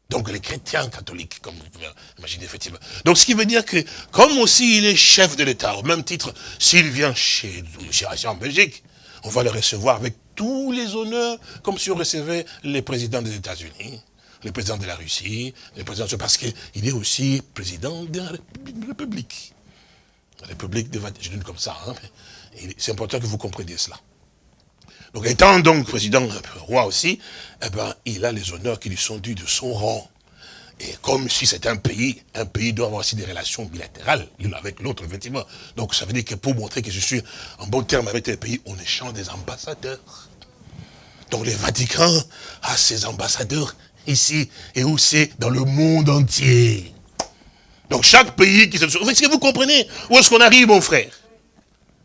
S2: Donc les chrétiens catholiques, comme vous pouvez imaginer effectivement. Donc ce qui veut dire que, comme aussi il est chef de l'État, au même titre, s'il vient chez, chez en Belgique, on va le recevoir avec tous les honneurs, comme si on recevait les présidents des États-Unis, le président de la Russie, le président parce qu'il est aussi président de la République. La République de je dis comme ça, hein, c'est important que vous compreniez cela. Donc étant donc président, euh, roi aussi, eh ben, il a les honneurs qui lui sont dus de son rang. Et comme si c'était un pays, un pays doit avoir aussi des relations bilatérales, l'une avec l'autre, effectivement. Donc ça veut dire que pour montrer que je suis en bon terme avec les pays, on échange des ambassadeurs. Donc le Vatican a ses ambassadeurs ici et aussi dans le monde entier. Donc chaque pays qui se... Est-ce que vous comprenez? Où est-ce qu'on arrive, mon frère?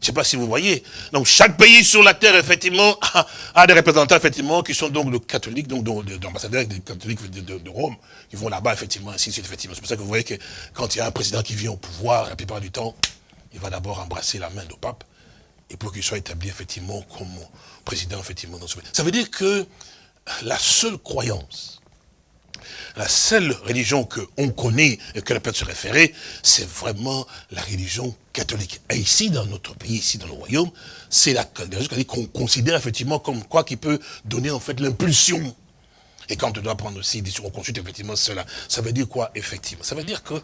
S2: Je ne sais pas si vous voyez. Donc chaque pays sur la terre, effectivement, a, des représentants, effectivement, qui sont donc le catholiques, donc, l'ambassadeur des catholiques de, Rome, qui vont là-bas, effectivement, ainsi de suite, effectivement. C'est pour ça que vous voyez que quand il y a un président qui vient au pouvoir, la plupart du temps, il va d'abord embrasser la main du pape, et pour qu'il soit établi, effectivement, comme président, effectivement, dans ce pays. Ça veut dire que la seule croyance la seule religion qu'on connaît et que la peut se référer, c'est vraiment la religion catholique. Et ici, dans notre pays, ici dans le royaume, c'est la religion catholique qu'on considère effectivement comme quoi qui peut donner en fait l'impulsion. Et quand on doit prendre aussi, on consulte effectivement cela, ça veut dire quoi effectivement? Ça veut dire que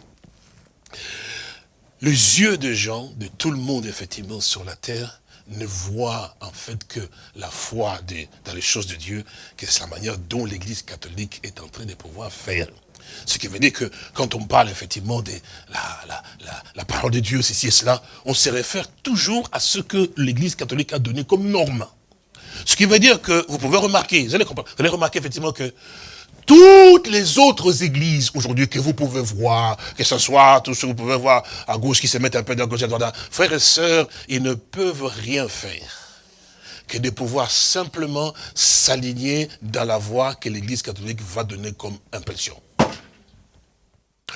S2: les yeux de gens, de tout le monde effectivement sur la terre, ne voit en fait que la foi dans les choses de Dieu, que c'est la manière dont l'Église catholique est en train de pouvoir faire. Ce qui veut dire que quand on parle effectivement de la, parole de Dieu, ceci et cela, on se réfère toujours à ce que l'Église catholique a donné comme norme. Ce qui veut dire que vous pouvez remarquer, vous allez remarquer effectivement que toutes les autres églises aujourd'hui que vous pouvez voir, que ce soit tout ce que vous pouvez voir à gauche qui se mettent un peu dans gauche à droite, frères et sœurs, ils ne peuvent rien faire que de pouvoir simplement s'aligner dans la voie que l'église catholique va donner comme impulsion.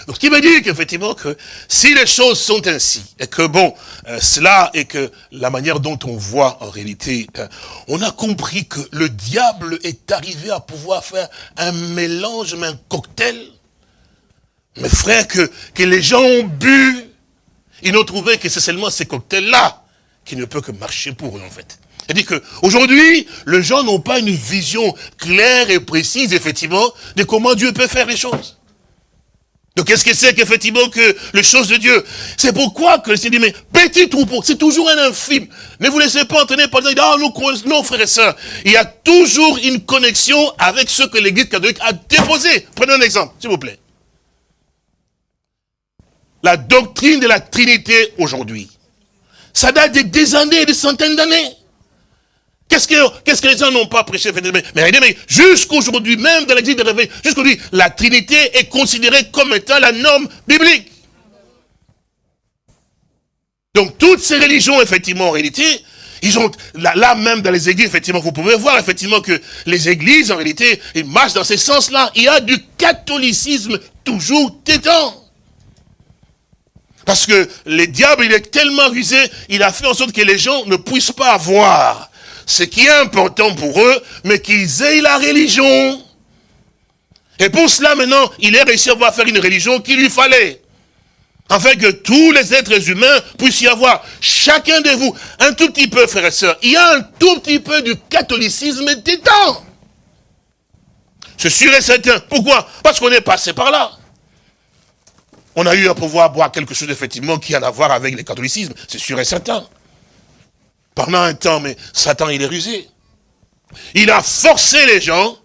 S2: Donc, ce qui veut dire qu'effectivement, que si les choses sont ainsi, et que bon, euh, cela et que la manière dont on voit en réalité, euh, on a compris que le diable est arrivé à pouvoir faire un mélange, mais un cocktail. Mes frères, que, que les gens ont bu, ils n'ont trouvé que c'est seulement ces cocktails-là qui ne peut que marcher pour eux, en fait. C'est-à-dire qu'aujourd'hui, les gens n'ont pas une vision claire et précise, effectivement, de comment Dieu peut faire les choses. Donc qu'est-ce que c'est qu'effectivement que les choses de Dieu C'est pourquoi que le Seigneur dit, mais petit troupeau, c'est toujours un infime. Ne vous laissez pas entraîner par les ah, non frères et sœurs. Il y a toujours une connexion avec ce que l'Église catholique a déposé. Prenez un exemple, s'il vous plaît. La doctrine de la Trinité aujourd'hui, ça date de des années, des centaines d'années. Qu'est-ce que, les gens n'ont pas prêché Mais, mais jusqu'aujourd'hui, même dans l'église de réveil, jusqu'aujourd'hui, la Trinité est considérée comme étant la norme biblique. Donc toutes ces religions, effectivement, en réalité, ils ont, là, même dans les églises, effectivement, vous pouvez voir effectivement que les églises, en réalité, ils marchent dans ce sens-là. Il y a du catholicisme toujours tétant. Parce que le diable, il est tellement rusé, il a fait en sorte que les gens ne puissent pas voir ce qui est important pour eux, mais qu'ils aient la religion. Et pour cela, maintenant, il est réussi à faire une religion qu'il lui fallait. Afin que tous les êtres humains puissent y avoir, chacun de vous, un tout petit peu, frères et sœurs. Il y a un tout petit peu du catholicisme dedans. C'est sûr et certain. Pourquoi? Parce qu'on est passé par là. On a eu à pouvoir boire quelque chose, effectivement, qui a à voir avec le catholicisme. C'est sûr et certain. Pendant un temps, mais Satan, il est rusé. Il a forcé les gens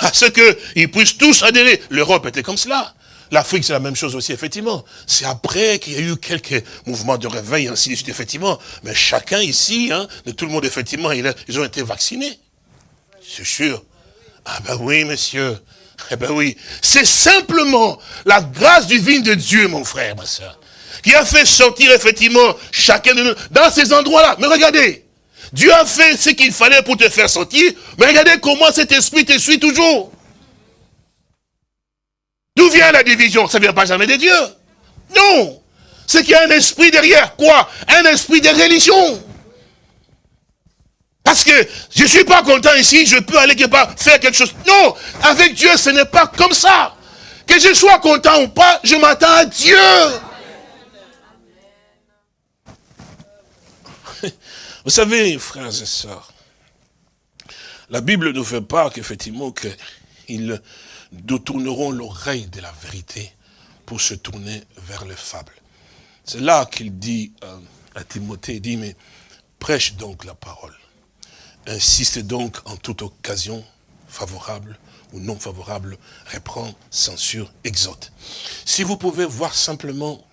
S2: à ce qu'ils puissent tous adhérer. L'Europe était comme cela. L'Afrique, c'est la même chose aussi, effectivement. C'est après qu'il y a eu quelques mouvements de réveil, ainsi de suite, effectivement. Mais chacun ici, hein, de tout le monde, effectivement, ils ont été vaccinés. C'est sûr. Ah ben oui, monsieur. Eh ben oui. C'est simplement la grâce divine de Dieu, mon frère, ma soeur qui a fait sortir effectivement chacun de nous dans ces endroits-là. Mais regardez, Dieu a fait ce qu'il fallait pour te faire sortir, mais regardez comment cet esprit te suit toujours. D'où vient la division? Ça ne vient pas jamais de Dieu. Non. C'est qu'il y a un esprit derrière. Quoi? Un esprit de religion. Parce que je ne suis pas content ici, je peux aller quelque part faire quelque chose. Non, avec Dieu, ce n'est pas comme ça. Que je sois content ou pas, je m'attends à Dieu. Vous savez, frères et sœurs, la Bible nous fait part qu'effectivement, qu'ils détourneront l'oreille de la vérité pour se tourner vers les fables. C'est là qu'il dit euh, à Timothée, il dit, mais prêche donc la parole. Insiste donc en toute occasion, favorable ou non favorable, reprend, censure, exhorte. Si vous pouvez voir simplement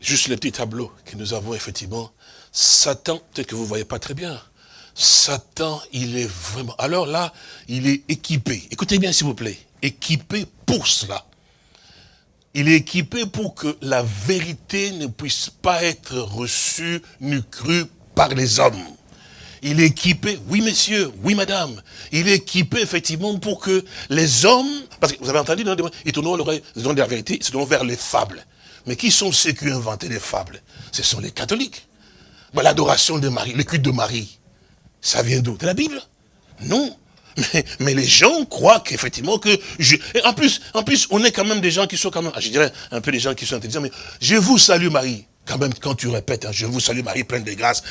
S2: juste le petit tableau que nous avons effectivement Satan, peut-être que vous ne voyez pas très bien, Satan, il est vraiment... Alors là, il est équipé. Écoutez bien s'il vous plaît. Équipé pour cela. il est équipé pour que la vérité ne puisse pas être reçue ni crue par les hommes. Il est équipé, oui messieurs, oui madame, il est équipé effectivement pour que les hommes, parce que vous avez entendu, ils tournent l'oreille, ils de la vérité, ils se vers les fables. Mais qui sont ceux qui ont inventé les fables? Ce sont les catholiques. L'adoration de Marie, le culte de Marie, ça vient d'où? De la Bible? Non. Mais, les gens croient qu'effectivement que je... en plus, en plus, on est quand même des gens qui sont quand même, ah, je dirais un peu des gens qui sont intelligents, mais je vous salue Marie. Quand même, quand tu répètes, hein, je vous salue Marie, pleine de grâce.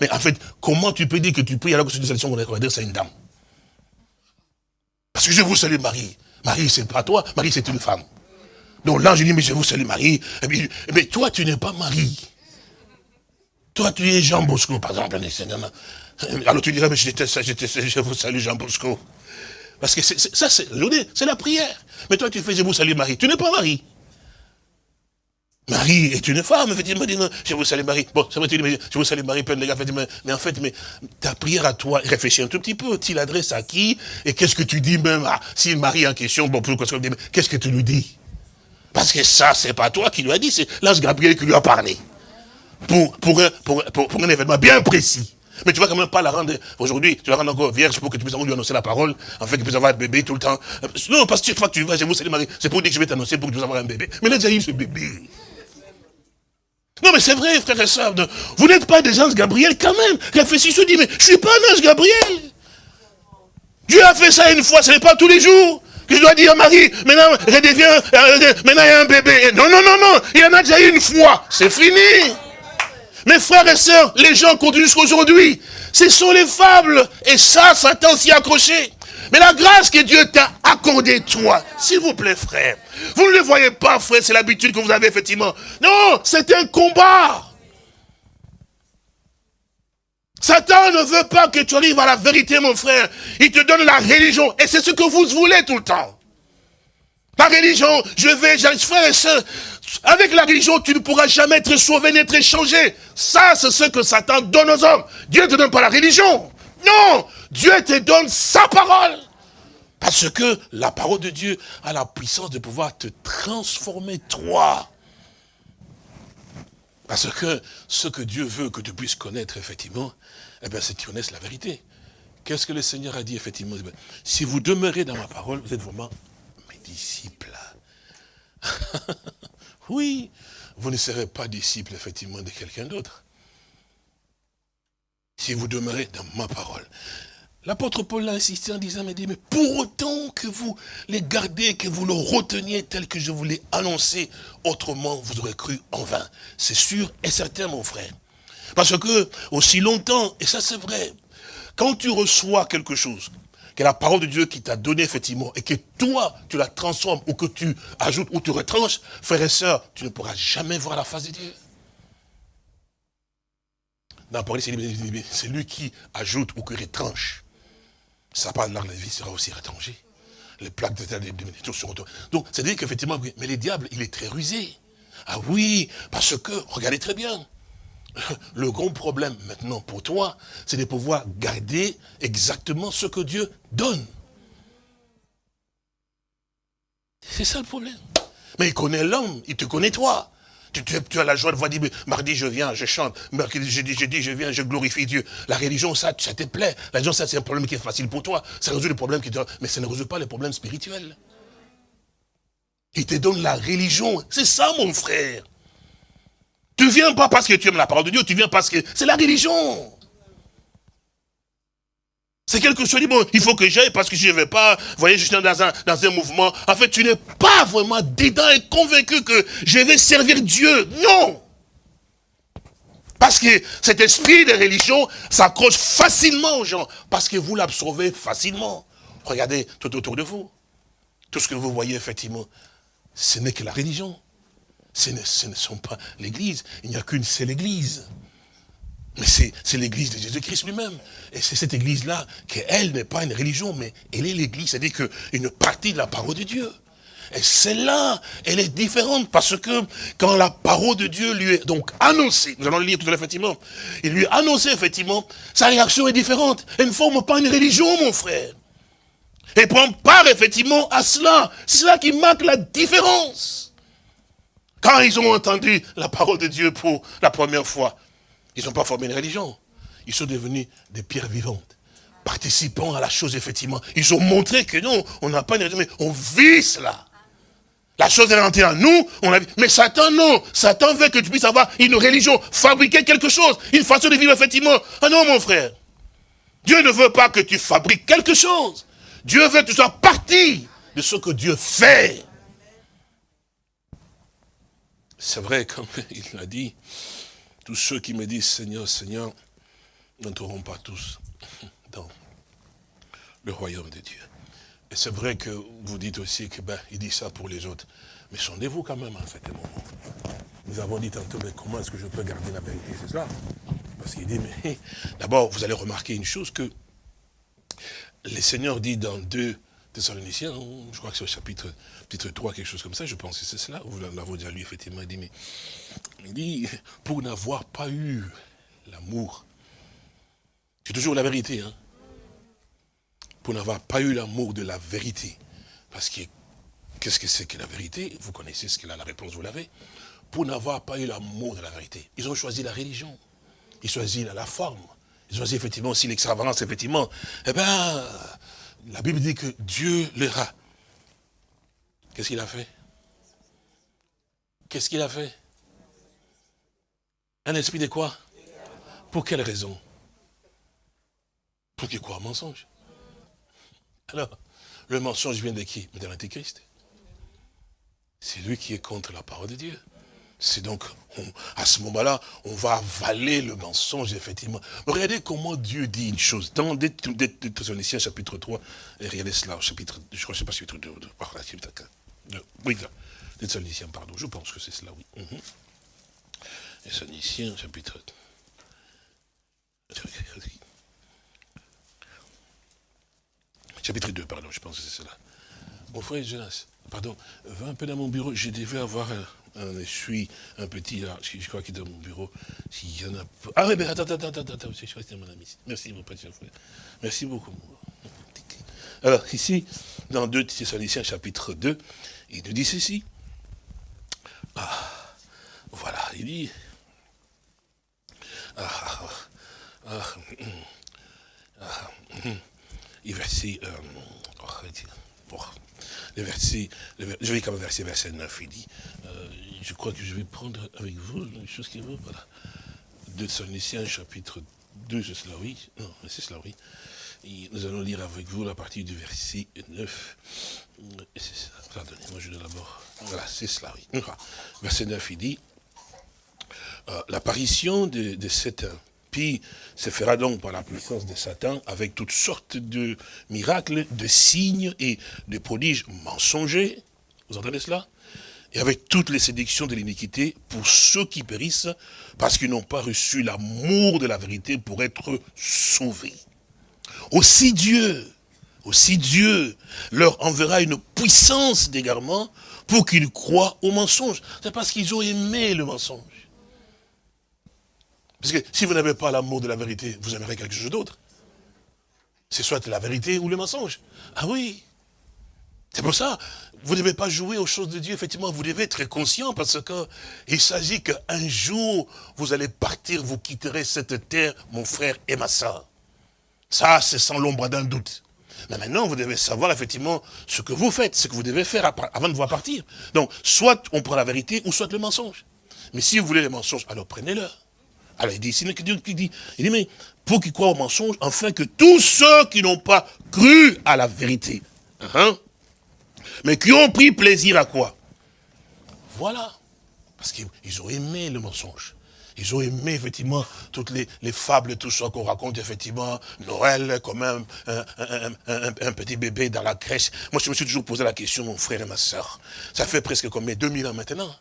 S2: Mais en fait, comment tu peux dire que tu pries alors que c'est une salutation qu'on va dire c'est une dame? Parce que je vous salue Marie. Marie, c'est pas toi, Marie, c'est une femme. Donc l'ange dit, mais je vous salue Marie. mais toi, tu n'es pas Marie. Toi, tu es Jean Bosco, par exemple. Alors tu dirais, mais je vous salue Jean Bosco. Parce que ça, c'est la prière. Mais toi, tu fais, je vous salue Marie. Tu n'es pas Marie. Marie est une femme, effectivement, je vous salue Marie. Bon, tu dis, mais je vous salue Marie, plein de gars, mais, en fait, mais ta prière à toi, réfléchis un tout petit peu, tu l'adresses à qui, et qu'est-ce que tu dis même, ah, si Marie en question, bon, qu'est-ce que tu lui dis? Parce que ça, c'est pas toi qui lui as dit, c'est l'ange Gabriel qui lui a parlé. Pour, pour, pour, pour, un événement bien précis. Mais tu vas quand même pas la rendre, aujourd'hui, tu la rendre encore vierge pour que tu puisses lui annoncer la parole, en fait, que tu puisses avoir un bébé tout le temps. Non, parce que chaque fois que tu vas, je vous salue Marie, c'est pour dire que je vais t'annoncer pour que tu puisses avoir un bébé. Mais là, déjà eu ce bébé. Non, mais c'est vrai, frère et soeur. Vous n'êtes pas des anges Gabriel quand même. Réfléchissez, dit, mais je suis pas un ange Gabriel. Dieu a fait ça une fois, ce n'est pas tous les jours je dois dire à Marie, maintenant, redeviens, euh, maintenant il y a un bébé. Non, non, non, non, il y en a déjà eu une fois. C'est fini. Mes frères et sœurs, les gens continuent jusqu'aujourd'hui. Ce sont les fables. Et ça, Satan s'y accroché. Mais la grâce que Dieu t'a accordée, toi, s'il vous plaît, frère, vous ne le voyez pas, frère, c'est l'habitude que vous avez, effectivement. Non, c'est un combat. Satan ne veut pas que tu arrives à la vérité, mon frère. Il te donne la religion. Et c'est ce que vous voulez tout le temps. La religion, je vais, frère et soeur, avec la religion, tu ne pourras jamais être sauvé, n'être changé. Ça, c'est ce que Satan donne aux hommes. Dieu ne te donne pas la religion. Non, Dieu te donne sa parole. Parce que la parole de Dieu a la puissance de pouvoir te transformer, toi. Parce que ce que Dieu veut que tu puisses connaître, effectivement, eh bien, c'est connaisses la vérité. Qu'est-ce que le Seigneur a dit, effectivement? Si vous demeurez dans ma parole, vous êtes vraiment mes disciples. oui, vous ne serez pas disciples, effectivement, de quelqu'un d'autre. Si vous demeurez dans ma parole. L'apôtre Paul l'a insisté en disant, mais, mais pour autant que vous les gardez, que vous le reteniez tel que je vous l'ai annoncé, autrement vous aurez cru en vain. C'est sûr et certain, mon frère. Parce que, aussi longtemps, et ça c'est vrai, quand tu reçois quelque chose, que la parole de Dieu qui t'a donné effectivement, et que toi, tu la transformes, ou que tu ajoutes, ou tu retranches, frère et sœurs, tu ne pourras jamais voir la face de Dieu. Dans c'est lui qui ajoute ou qui retranche ça parle là, la vie sera aussi retranchée. Les plaques de terre, tout seront... Donc, c'est-à-dire qu'effectivement, mais les diables, il est très rusé. Ah oui, parce que, regardez très bien, le grand problème maintenant pour toi, c'est de pouvoir garder exactement ce que Dieu donne. C'est ça le problème. Mais il connaît l'homme, il te connaît toi. Tu, as la joie de voir dire, mardi je viens, je chante, mercredi je dis, je viens, je glorifie Dieu. La religion, ça, ça te plaît. La religion, ça, c'est un problème qui est facile pour toi. Ça résout les problèmes qui te... Mais ça ne résout pas les problèmes spirituels. Il te donne la religion. C'est ça, mon frère. Tu viens pas parce que tu aimes la parole de Dieu, tu viens parce que c'est la religion. C'est quelque chose, dit, bon, il faut que j'aille parce que je ne vais pas, vous voyez, je suis dans un, dans un mouvement. En fait, tu n'es pas vraiment dedans et convaincu que je vais servir Dieu. Non Parce que cet esprit de religion s'accroche facilement aux gens, parce que vous l'absorbez facilement. Regardez tout autour de vous. Tout ce que vous voyez, effectivement, ce n'est que la religion. Ce ne, sont pas l'église. Il n'y a qu'une seule église. Mais c'est l'église de Jésus-Christ lui-même. Et c'est cette église-là, qu'elle n'est pas une religion, mais elle est l'église, c'est-à-dire qu'une partie de la parole de Dieu. Et celle-là, elle est différente parce que quand la parole de Dieu lui est donc annoncée, nous allons le lire tout à l'heure effectivement, il lui est annoncé effectivement, sa réaction est différente. Elle ne forme pas une religion, mon frère. Elle prend part effectivement à cela. C'est cela qui marque la différence. Quand ils ont entendu la parole de Dieu pour la première fois, ils n'ont pas formé une religion. Ils sont devenus des pierres vivantes, participant à la chose, effectivement. Ils ont montré que non, on n'a pas une religion, mais on vit cela. La chose est rentrée en nous, on a Mais Satan, non. Satan veut que tu puisses avoir une religion, fabriquer quelque chose, une façon de vivre, effectivement. Ah non, mon frère. Dieu ne veut pas que tu fabriques quelque chose. Dieu veut que tu sois partie de ce que Dieu fait. C'est vrai, comme il l'a dit, tous ceux qui me disent Seigneur, Seigneur, n'entreront pas tous dans le royaume de Dieu. Et c'est vrai que vous dites aussi que ben, il dit ça pour les autres. Mais sondez-vous quand même en fait moment. Nous avons dit tantôt, mais comment est-ce que je peux garder la vérité C'est cela. Parce qu'il dit, mais d'abord, vous allez remarquer une chose que le Seigneur dit dans 2 Thessaloniciens, je crois que c'est au chapitre, chapitre 3, quelque chose comme ça, je pense que c'est cela, vous l'avez déjà lu effectivement, il dit, mais il dit, pour n'avoir pas eu l'amour, c'est toujours la vérité, hein, pour n'avoir pas eu l'amour de la vérité. Parce que, qu'est-ce que c'est que la vérité? Vous connaissez ce qu'elle a, la réponse, vous l'avez. Pour n'avoir pas eu l'amour de la vérité. Ils ont choisi la religion. Ils choisissent la forme. Ils choisissent effectivement aussi l'extravagance, effectivement. Eh bien, la Bible dit que Dieu leur a. Qu'est-ce qu'il a fait? Qu'est-ce qu'il a fait? Un esprit de quoi? Pour quelle raison? Pour qu'il croit mensonge. Alors, le mensonge vient de qui? De l'Antéchrist. C'est lui qui est contre la parole de Dieu. C'est donc, à ce moment-là, on va avaler le mensonge, effectivement. Regardez comment Dieu dit une chose. Dans Thessaloniciens, chapitre 3, et regardez cela, au chapitre, je crois, je sais pas, chapitre 2, chapitre 2, oui, Thessaloniciens, pardon, je pense que c'est cela, oui. Mm Thessaloniciens, chapitre Chapitre 2, pardon, je pense que c'est cela. Mon frère Jonas, pardon, va un peu dans mon bureau, je devais avoir un, un essuie, un petit là, je crois qu'il est dans mon bureau. S'il y en a pas. Ah oui, mais attends, attends, attends, attends, je suis mon ami. Merci, mon frère. Merci beaucoup. Alors, ici, dans 2 Thessaloniciens, chapitre 2, il nous dit ceci. Ah, voilà, il dit. Ah, ah, ah, ah, il verset, euh, oh, verset, je vais comme verset, verset 9, il dit, euh, je crois que je vais prendre avec vous une chose qui vaut, voilà. De chapitre 2, c'est cela, oui. Non, c'est cela, oui. Nous allons lire avec vous la partie du verset 9. Pardonnez-moi, je dois d'abord. Voilà, c'est cela, oui. Verset 9, il dit, euh, l'apparition de, de cet se fera donc par la puissance de Satan avec toutes sortes de miracles, de signes et de prodiges mensongers. Vous entendez cela? Et avec toutes les séductions de l'iniquité pour ceux qui périssent parce qu'ils n'ont pas reçu l'amour de la vérité pour être sauvés. Aussi Dieu, aussi Dieu leur enverra une puissance d'égarement pour qu'ils croient au mensonge. C'est parce qu'ils ont aimé le mensonge. Parce que si vous n'avez pas l'amour de la vérité, vous aimerez quelque chose d'autre. C'est soit la vérité ou le mensonge. Ah oui. C'est pour ça, vous ne devez pas jouer aux choses de Dieu, effectivement, vous devez être conscient parce qu'il s'agit qu'un jour, vous allez partir, vous quitterez cette terre, mon frère et ma soeur. Ça, c'est sans l'ombre d'un doute. Mais maintenant, vous devez savoir effectivement ce que vous faites, ce que vous devez faire avant de vous partir. Donc, soit on prend la vérité, ou soit le mensonge. Mais si vous voulez le mensonge, alors prenez-le. Alors il dit, c'est Dieu qui dit, il dit, mais pour qu'ils croient au mensonge, afin que tous ceux qui n'ont pas cru à la vérité, hein, mais qui ont pris plaisir à quoi? Voilà. Parce qu'ils ont aimé le mensonge. Ils ont aimé, effectivement, toutes les, fables, tout ça qu'on raconte, effectivement, Noël, comme un, un, petit bébé dans la crèche. Moi, je me suis toujours posé la question, mon frère et ma soeur. Ça fait presque combien 2000 ans maintenant.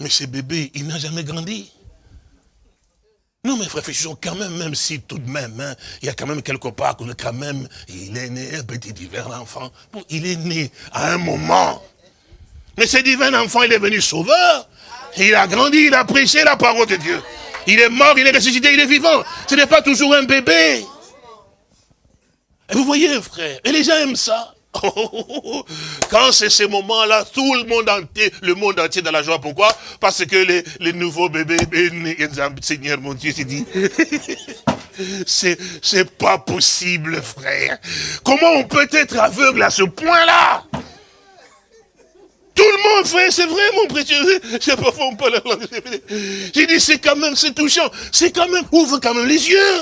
S2: Mais ce bébé, il n'a jamais grandi. Non, mais réfléchissons quand même, même si tout de même, hein, il y a quand même quelque part qu'on est quand même, il est né un petit divin enfant. Il est né à un moment. Mais ce divin enfant, il est venu sauveur. Il a grandi, il a prêché la parole de Dieu. Il est mort, il est ressuscité, il est vivant. Ce n'est pas toujours un bébé. Et vous voyez, frère, et les gens aiment ça. Quand c'est ces moments-là, tout le monde entier, le monde entier dans la joie. Pourquoi? Parce que les, les nouveaux bébés, Seigneur mon Dieu, c'est dit, c'est, c'est pas possible, frère. Comment on peut être aveugle à ce point-là? Tout le monde, frère, c'est vrai, mon précieux. J'ai pas J'ai dit, c'est quand même, c'est touchant. C'est quand même, ouvre quand même les yeux.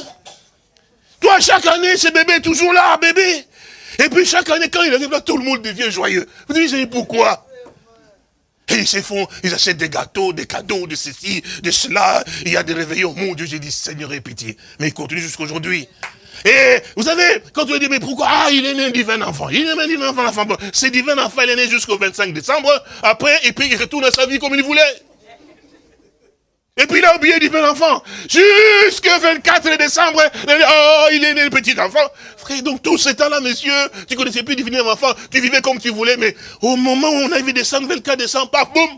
S2: Toi, chaque année, ce bébé est toujours là, bébé. Et puis chaque année, quand il arrive là, tout le monde devient joyeux. Vous dites, pourquoi? Et ils se font, ils achètent des gâteaux, des cadeaux, de ceci, de cela. Il y a des réveillons. Mon Dieu, j'ai dit, Seigneur, aie pitié. Mais il continue jusqu'à aujourd'hui. Et vous savez, quand on dit, mais pourquoi? Ah, il est né un divin enfant. Il est né un divin enfant. C'est divin enfant, il est né jusqu'au 25 décembre. Après, et puis il retourne à sa vie comme il voulait. Et puis il a oublié divin enfant. Jusqu'au 24 décembre, oh, il est né le petit enfant. Frère, donc tout ce temps-là, monsieur, tu connaissais plus divin enfant, tu vivais comme tu voulais, mais au moment où on a vu descendre, 24 décembre, paf, boum.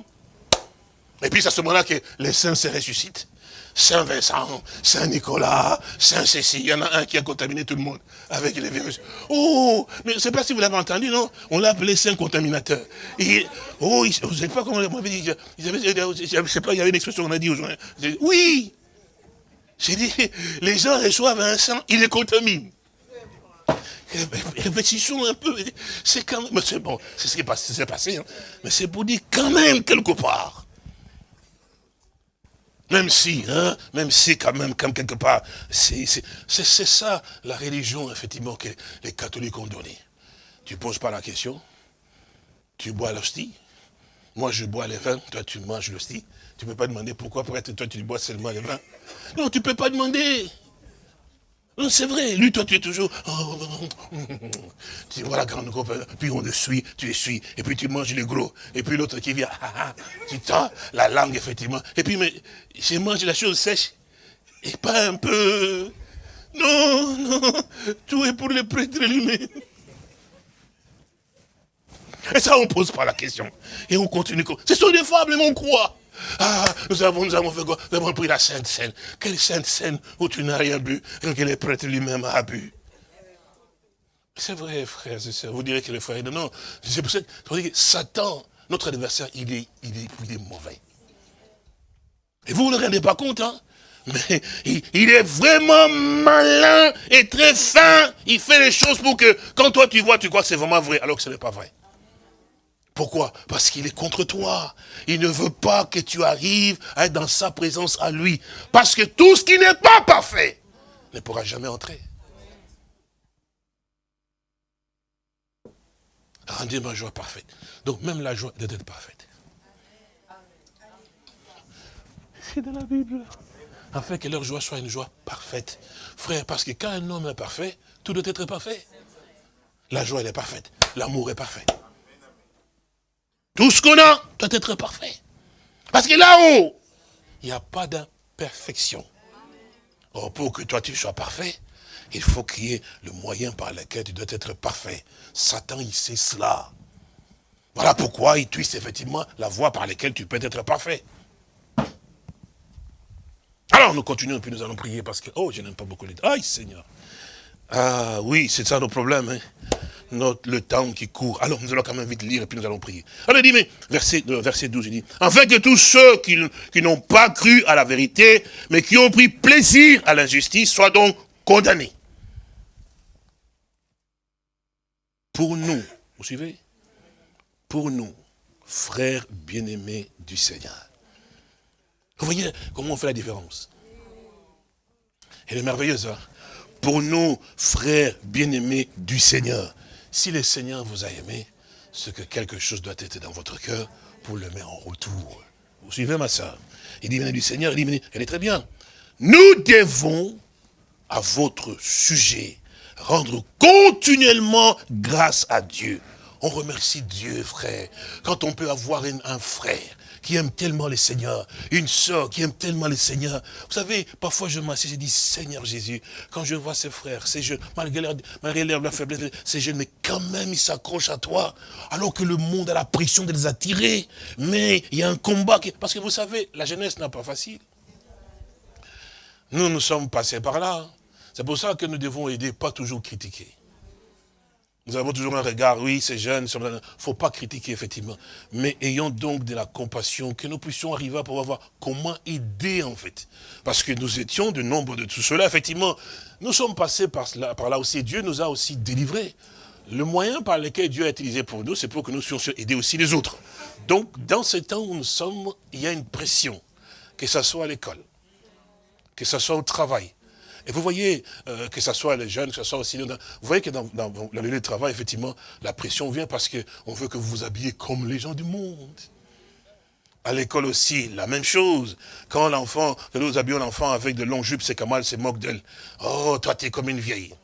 S2: Et puis c'est à ce moment-là que les saints se ressuscitent. Saint Vincent, Saint Nicolas, Saint Cécile. Il y en a un qui a contaminé tout le monde avec les virus. Oh, mais je ne sais pas si vous l'avez entendu, non? On l'a appelé Saint Contaminateur. Oh, vous ne savez pas comment on m'avait dit. Je ne sais pas, il y avait une expression qu'on a dit aujourd'hui. Oui J'ai dit, les gens reçoivent un sang, ils les contaminent. Réfléchissons un peu. C'est quand même, c'est bon, c'est ce qui s'est passé, hein. mais c'est pour dire quand même quelque part même si, hein, même si quand même, comme quelque part, c'est ça la religion, effectivement, que les catholiques ont donné. Tu ne poses pas la question, tu bois l'hostie, moi je bois les vins, toi tu manges l'hostie. Tu ne peux pas demander pourquoi, pour être toi tu bois seulement les vins. Non, tu ne peux pas demander. Non, c'est vrai. Lui, toi, tu es toujours... tu vois la grande coupe, puis on le suit, tu le suis, et puis tu manges le gros. Et puis l'autre qui vient, tu tends la langue, effectivement. Et puis, mais, je mange la chose sèche, et pas un peu... Non, non, tout est pour le prêtre lui-même. Et ça, on ne pose pas la question. Et on continue. Ce sont des fables, mais on croit. Ah, nous avons, nous avons fait quoi? Nous avons pris la Sainte Seine. Quelle Sainte Seine où tu n'as rien bu et que le prêtre lui-même a bu? C'est vrai, frère, c'est ça. Vous direz que le frère, non, non. C'est pour ça que Satan, notre adversaire, il est, il est, il est mauvais. Et vous ne vous rendez pas compte, hein? Mais il, il, est vraiment malin et très fin. Il fait les choses pour que, quand toi tu vois, tu crois que c'est vraiment vrai, alors que ce n'est pas vrai. Pourquoi? Parce qu'il est contre toi. Il ne veut pas que tu arrives à être dans sa présence à lui. Parce que tout ce qui n'est pas parfait ne pourra jamais entrer. Rendez ma joie parfaite. Donc même la joie doit être parfaite. C'est dans la Bible. Afin que leur joie soit une joie parfaite. Frère, parce que quand un homme est parfait, tout doit être parfait. La joie, elle est parfaite. L'amour est parfait. Tout ce qu'on a doit être parfait. Parce que là-haut, il n'y a pas d'imperfection. Or, pour que toi tu sois parfait, il faut qu'il y ait le moyen par lequel tu dois être parfait. Satan, il sait cela. Voilà pourquoi il twiste effectivement la voie par laquelle tu peux être parfait. Alors nous continuons, puis nous allons prier parce que, oh, je n'aime pas beaucoup les... Aïe, Seigneur. Ah oui, c'est ça nos problèmes. Hein notre, le temps qui court. Alors, nous allons quand même vite lire et puis nous allons prier. Alors, il dit, mais, verset, euh, verset 12, il dit, afin que tous ceux qui, qui n'ont pas cru à la vérité, mais qui ont pris plaisir à l'injustice, soient donc condamnés. Pour nous, vous suivez? Pour nous, frères bien-aimés du Seigneur. Vous voyez comment on fait la différence? Elle est merveilleuse, hein? Pour nous, frères bien-aimés du Seigneur. Si le Seigneur vous a aimé, c'est que quelque chose doit être dans votre cœur pour le mettre en retour. Vous suivez ma soeur Il dit, venez du Seigneur, il dit, elle est très bien. Nous devons, à votre sujet, rendre continuellement grâce à Dieu. On remercie Dieu, frère, quand on peut avoir un frère qui aime tellement le Seigneur, une sœur qui aime tellement le Seigneur. Vous savez, parfois je m'assieds, je dis, Seigneur Jésus, quand je vois ces frères, ces jeunes, malgré leur, malgré leur faiblesse, ces jeunes, mais quand même ils s'accrochent à toi, alors que le monde a la pression de les attirer. Mais il y a un combat, qui, parce que vous savez, la jeunesse n'a pas facile. Nous, nous sommes passés par là. C'est pour ça que nous devons aider, pas toujours critiquer. Nous avons toujours un regard, oui, c'est jeune, il ne faut pas critiquer, effectivement. Mais ayons donc de la compassion, que nous puissions arriver à pouvoir voir comment aider, en fait. Parce que nous étions de nombre de tout cela, effectivement. Nous sommes passés par là, par là aussi. Dieu nous a aussi délivrés. Le moyen par lequel Dieu a utilisé pour nous, c'est pour que nous puissions aider aussi les autres. Donc, dans ce temps où nous sommes, il y a une pression. Que ce soit à l'école, que ce soit au travail, et vous voyez, euh, que ce soit les jeunes, que ce soit aussi... Vous voyez que dans, dans la de travail, effectivement, la pression vient parce qu'on veut que vous vous habillez comme les gens du monde. À l'école aussi, la même chose. Quand l'enfant, nous habillons l'enfant avec de longues jupes, c'est Kamal c'est moque d'elle. Oh, toi, tu es comme une vieille.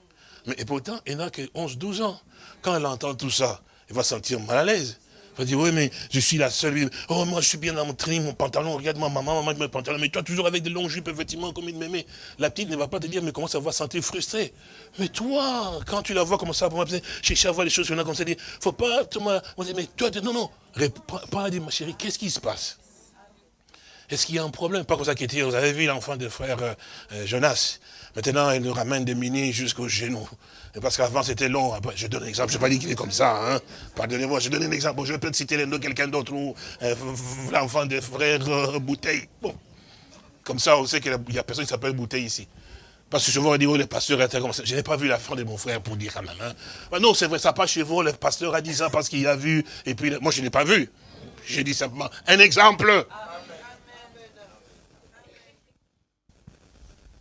S2: Mais et pourtant, il n'a que 11, 12 ans. Quand elle entend tout ça, elle va se sentir mal à l'aise va dire, oui, mais je suis la seule. Oh, moi, je suis bien dans mon train, mon pantalon. Regarde, ma maman, maman, mon pantalon. Mais toi, toujours avec des longues jupes, effectivement, comme une mémé. La petite ne va pas te dire, mais comment ça va sentir frustrée. Mais toi, quand tu la vois comme ça, chercher à voir les choses qu'on a comme ça, dit, faut pas, Thomas, on dit, mais toi, non, non, pas à dire, ma chérie, qu'est-ce qui se passe? Est-ce qu'il y a un problème? Pas comme ça qui était, vous avez vu l'enfant de frère euh, euh, Jonas. Maintenant, il nous ramène des mini jusqu'au genou. Parce qu'avant, c'était long. Je donne un exemple. Je ne vais pas dire qu'il est comme ça. Hein. Pardonnez-moi, je donne un exemple. je vais peut-être citer de quelqu'un d'autre ou euh, l'enfant des frères euh, Bouteille. Bon. Comme ça, on sait qu'il n'y a personne qui s'appelle Bouteille ici. Parce que je vous dire, oh, le pasteur était comme ça. Je n'ai pas vu la fin de mon frère pour dire quand même. Hein. non, c'est vrai, ça pas chez vous. Le pasteur a dit ça parce qu'il a vu. Et puis, moi, je n'ai pas vu. J'ai dit simplement un exemple.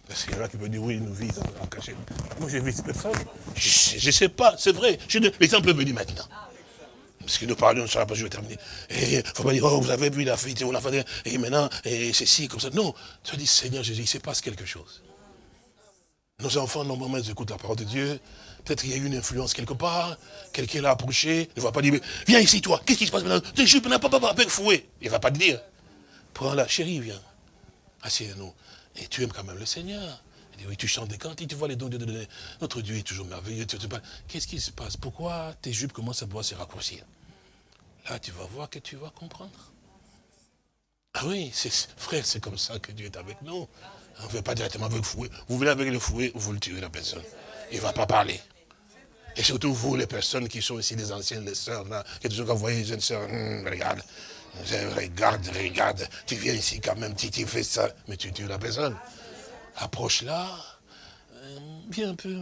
S2: Parce qu'il y en a qui peuvent dire, oui, nous vivons en cachette. Moi, j'ai vu personne. Je ne sais pas, c'est vrai. L'exemple est venu maintenant. Parce que nous parlions sur la page, je vais terminer. Il ne faut pas dire, oh, vous avez vu la fille, on a fait, et maintenant, et c'est ci, comme ça. Non, tu as dit, Seigneur Jésus, il se passe quelque chose. Nos enfants, normalement, ils écoutent la parole de Dieu. Peut-être qu'il y a eu une influence quelque part. Quelqu'un l'a approché. Il ne va pas dire, viens ici, toi. Qu'est-ce qui se passe maintenant? Tu es pas, pas, pas, avec fouet. Il ne va pas te dire. Prends-la, chérie, viens. Assieds-nous. Et tu aimes quand même le Seigneur. Oui, tu chantes des cantiques, tu vois les dons de Dieu. Notre Dieu est toujours merveilleux. Qu'est-ce qui se passe? Pourquoi tes jupes commencent à pouvoir se raccourcir? Là, tu vas voir que tu vas comprendre. Ah oui, frère, c'est comme ça que Dieu est avec nous. On ne veut pas directement avec le fouet. Vous venez avec le fouet, vous le tuez la personne. Il ne va pas parler. Et surtout vous, les personnes qui sont ici, les anciennes, les sœurs, là, qui toujours envoyé les jeunes sœurs, hum, regarde, regarde, regarde, tu viens ici quand même, tu, tu fais ça, mais tu tues la personne. Approche là, euh, viens un peu,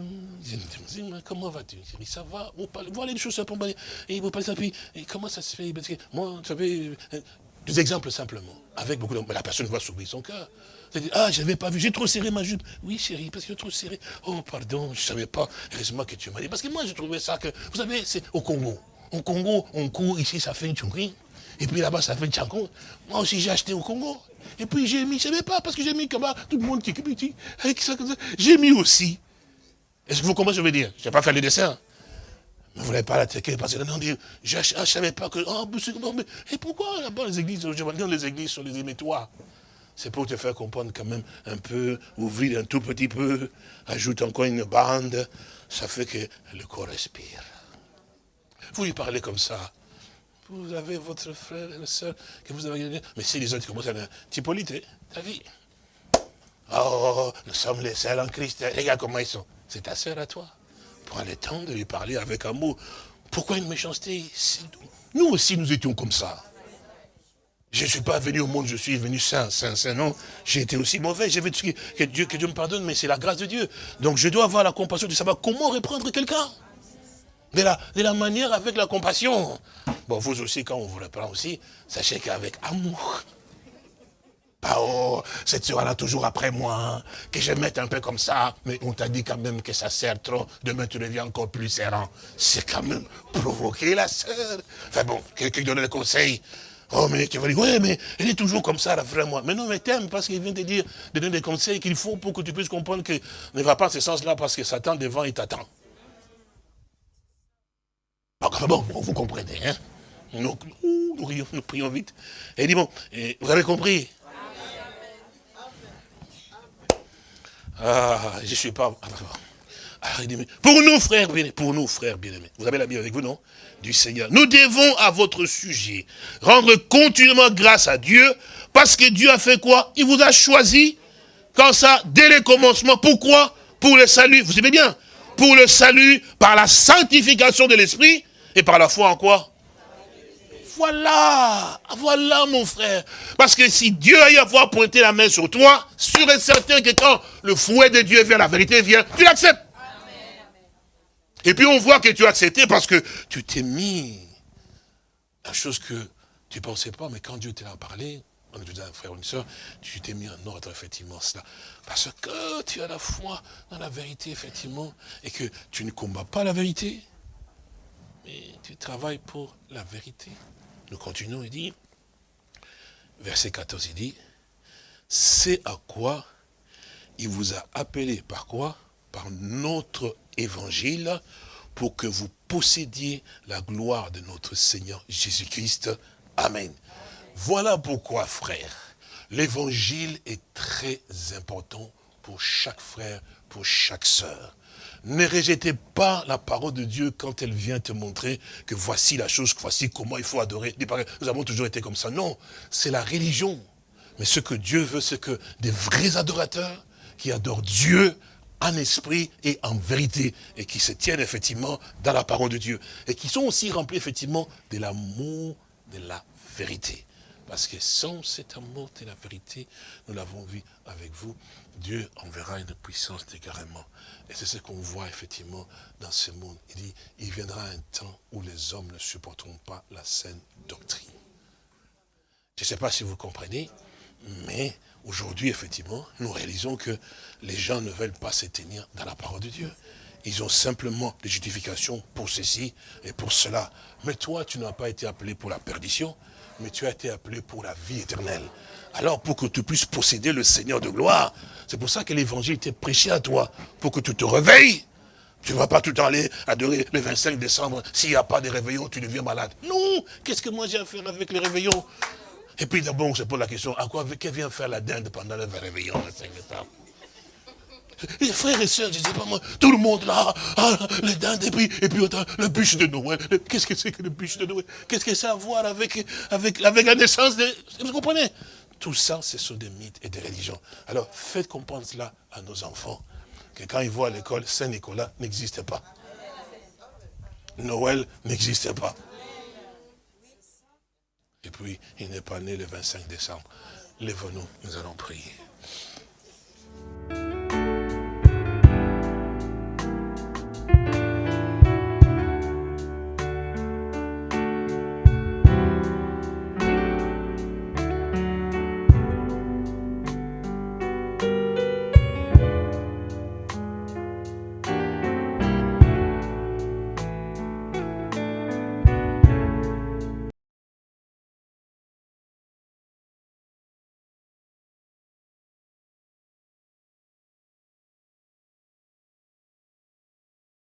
S2: comment vas-tu? Ça va, vous parlez, voilà les choses simplement, et vous parlez puis, comment ça se fait? Moi, tu savez, euh, des exemples simplement, avec beaucoup de... Mais la personne va s'ouvrir son cœur. Ah, je n'avais pas vu, j'ai trop serré ma jupe. Oui, chérie, parce que trop serré. Oh, pardon, je ne savais pas. Heureusement que tu m'as dit. Parce que moi, je trouvais ça que, vous savez, c'est au Congo. Au Congo, on court, ici, ça fait une chouquerie. Et puis là-bas, ça fait Tchanko. Moi aussi, j'ai acheté au Congo. Et puis j'ai mis, je ne savais pas, parce que j'ai mis comme tout le monde qui est avec ça, comme. J'ai mis aussi. Est-ce que vous comprenez ce que je veux dire? Je ne vais pas faire le dessin. Mais vous n'avez pas l'attaquer parce que non, je ne savais pas que. Oh, mais, et pourquoi là-bas les églises, je dans les églises sur les émettoirs C'est pour te faire comprendre quand même un peu, ouvrir un tout petit peu, ajoute encore une bande, ça fait que le corps respire. Vous lui parlez comme ça, vous avez votre frère et la soeur que vous avez Mais si les autres commencent à Hippolyte, ta vie. Oh, nous sommes les seuls en Christ. Regarde comment ils sont? C'est ta sœur à toi. Prends le temps de lui parler avec amour. Pourquoi une méchanceté Nous aussi, nous étions comme ça. Je ne suis pas venu au monde, je suis venu saint, saint, saint, non. J'ai été aussi mauvais, j'ai que Dieu, que Dieu me pardonne, mais c'est la grâce de Dieu. Donc je dois avoir la compassion de savoir comment reprendre quelqu'un de la, de manière avec la compassion. Bon, vous aussi, quand on vous reprend aussi, sachez qu'avec amour. Pas oh, cette soeur-là toujours après moi, hein, que je mette un peu comme ça, mais on t'a dit quand même que ça sert trop, demain tu deviens encore plus serrant. C'est quand même provoquer la sœur. Enfin bon, quelqu'un donne le conseil. Oh, mais tu vas dire, ouais, mais elle est toujours comme ça, la frère, moi. Mais non, mais t'aimes parce qu'il vient te dire, de donner des conseils qu'il faut pour que tu puisses comprendre que ne va pas ce sens-là parce que Satan devant, il t'attend. Bon, vous comprenez, hein nous, prions vite. Vous avez compris? Ah, je suis pas... Ah, pour nous, frères bien pour nous, frères bien-aimés, vous avez la Bible avec vous, non? Du Seigneur. Nous devons, à votre sujet, rendre continuellement grâce à Dieu, parce que Dieu a fait quoi? Il vous a choisi, quand ça, dès le commencement. Pourquoi? Pour le salut. Vous savez bien? Pour le salut, par la sanctification de l'esprit, et par la foi en quoi? Voilà, voilà mon frère. Parce que si Dieu a eu à avoir pointé la main sur toi, sûr et certain que quand le fouet de Dieu vient, la vérité vient, tu l'acceptes. Et puis on voit que tu as accepté parce que tu t'es mis la chose que tu ne pensais pas, mais quand Dieu t'a parlé, est un frère ou une soeur, tu t'es mis en ordre effectivement cela. Parce que tu as la foi dans la vérité, effectivement, et que tu ne combats pas la vérité, mais tu travailles pour la vérité. Nous continuons, il dit, verset 14, il dit, c'est à quoi il vous a appelé, par quoi? Par notre évangile, pour que vous possédiez la gloire de notre Seigneur Jésus-Christ. Amen. Voilà pourquoi, frère, l'évangile est très important pour chaque frère, pour chaque sœur. Ne rejetez pas la parole de Dieu quand elle vient te montrer que voici la chose, voici comment il faut adorer. Nous avons toujours été comme ça. Non, c'est la religion. Mais ce que Dieu veut, c'est que des vrais adorateurs qui adorent Dieu en esprit et en vérité, et qui se tiennent effectivement dans la parole de Dieu, et qui sont aussi remplis effectivement de l'amour de la vérité. Parce que sans cet amour de la vérité, nous l'avons vu avec vous, Dieu enverra une puissance d'égarement. Et c'est ce qu'on voit effectivement dans ce monde. Il dit, il viendra un temps où les hommes ne supporteront pas la saine doctrine. Je ne sais pas si vous comprenez, mais aujourd'hui, effectivement, nous réalisons que les gens ne veulent pas se tenir dans la parole de Dieu. Ils ont simplement des justifications pour ceci et pour cela. Mais toi, tu n'as pas été appelé pour la perdition, mais tu as été appelé pour la vie éternelle. Alors, pour que tu puisses posséder le Seigneur de gloire, c'est pour ça que l'évangile était prêché à toi, pour que tu te réveilles. Tu ne vas pas tout le aller adorer le 25 décembre. S'il n'y a pas de réveillon, tu deviens malade. Non Qu'est-ce que moi j'ai à faire avec les réveillons? Et puis d'abord, on se pose la question, à quoi vient faire la dinde pendant le réveillon, le 5 décembre? Les frères et sœurs, je ne sais pas moi, tout le monde là, ah, les dindes, et puis, et puis le bûche de Noël. Qu'est-ce que c'est que le bûche de Noël? Qu'est-ce que ça a à voir avec, avec, avec la naissance de... Vous comprenez? Tout ça, ce sont des mythes et des religions. Alors, faites comprendre cela à nos enfants, que quand ils voient à l'école, Saint-Nicolas n'existe pas. Noël n'existe pas. Et puis, il n'est pas né le 25 décembre. Lève-nous, nous allons prier.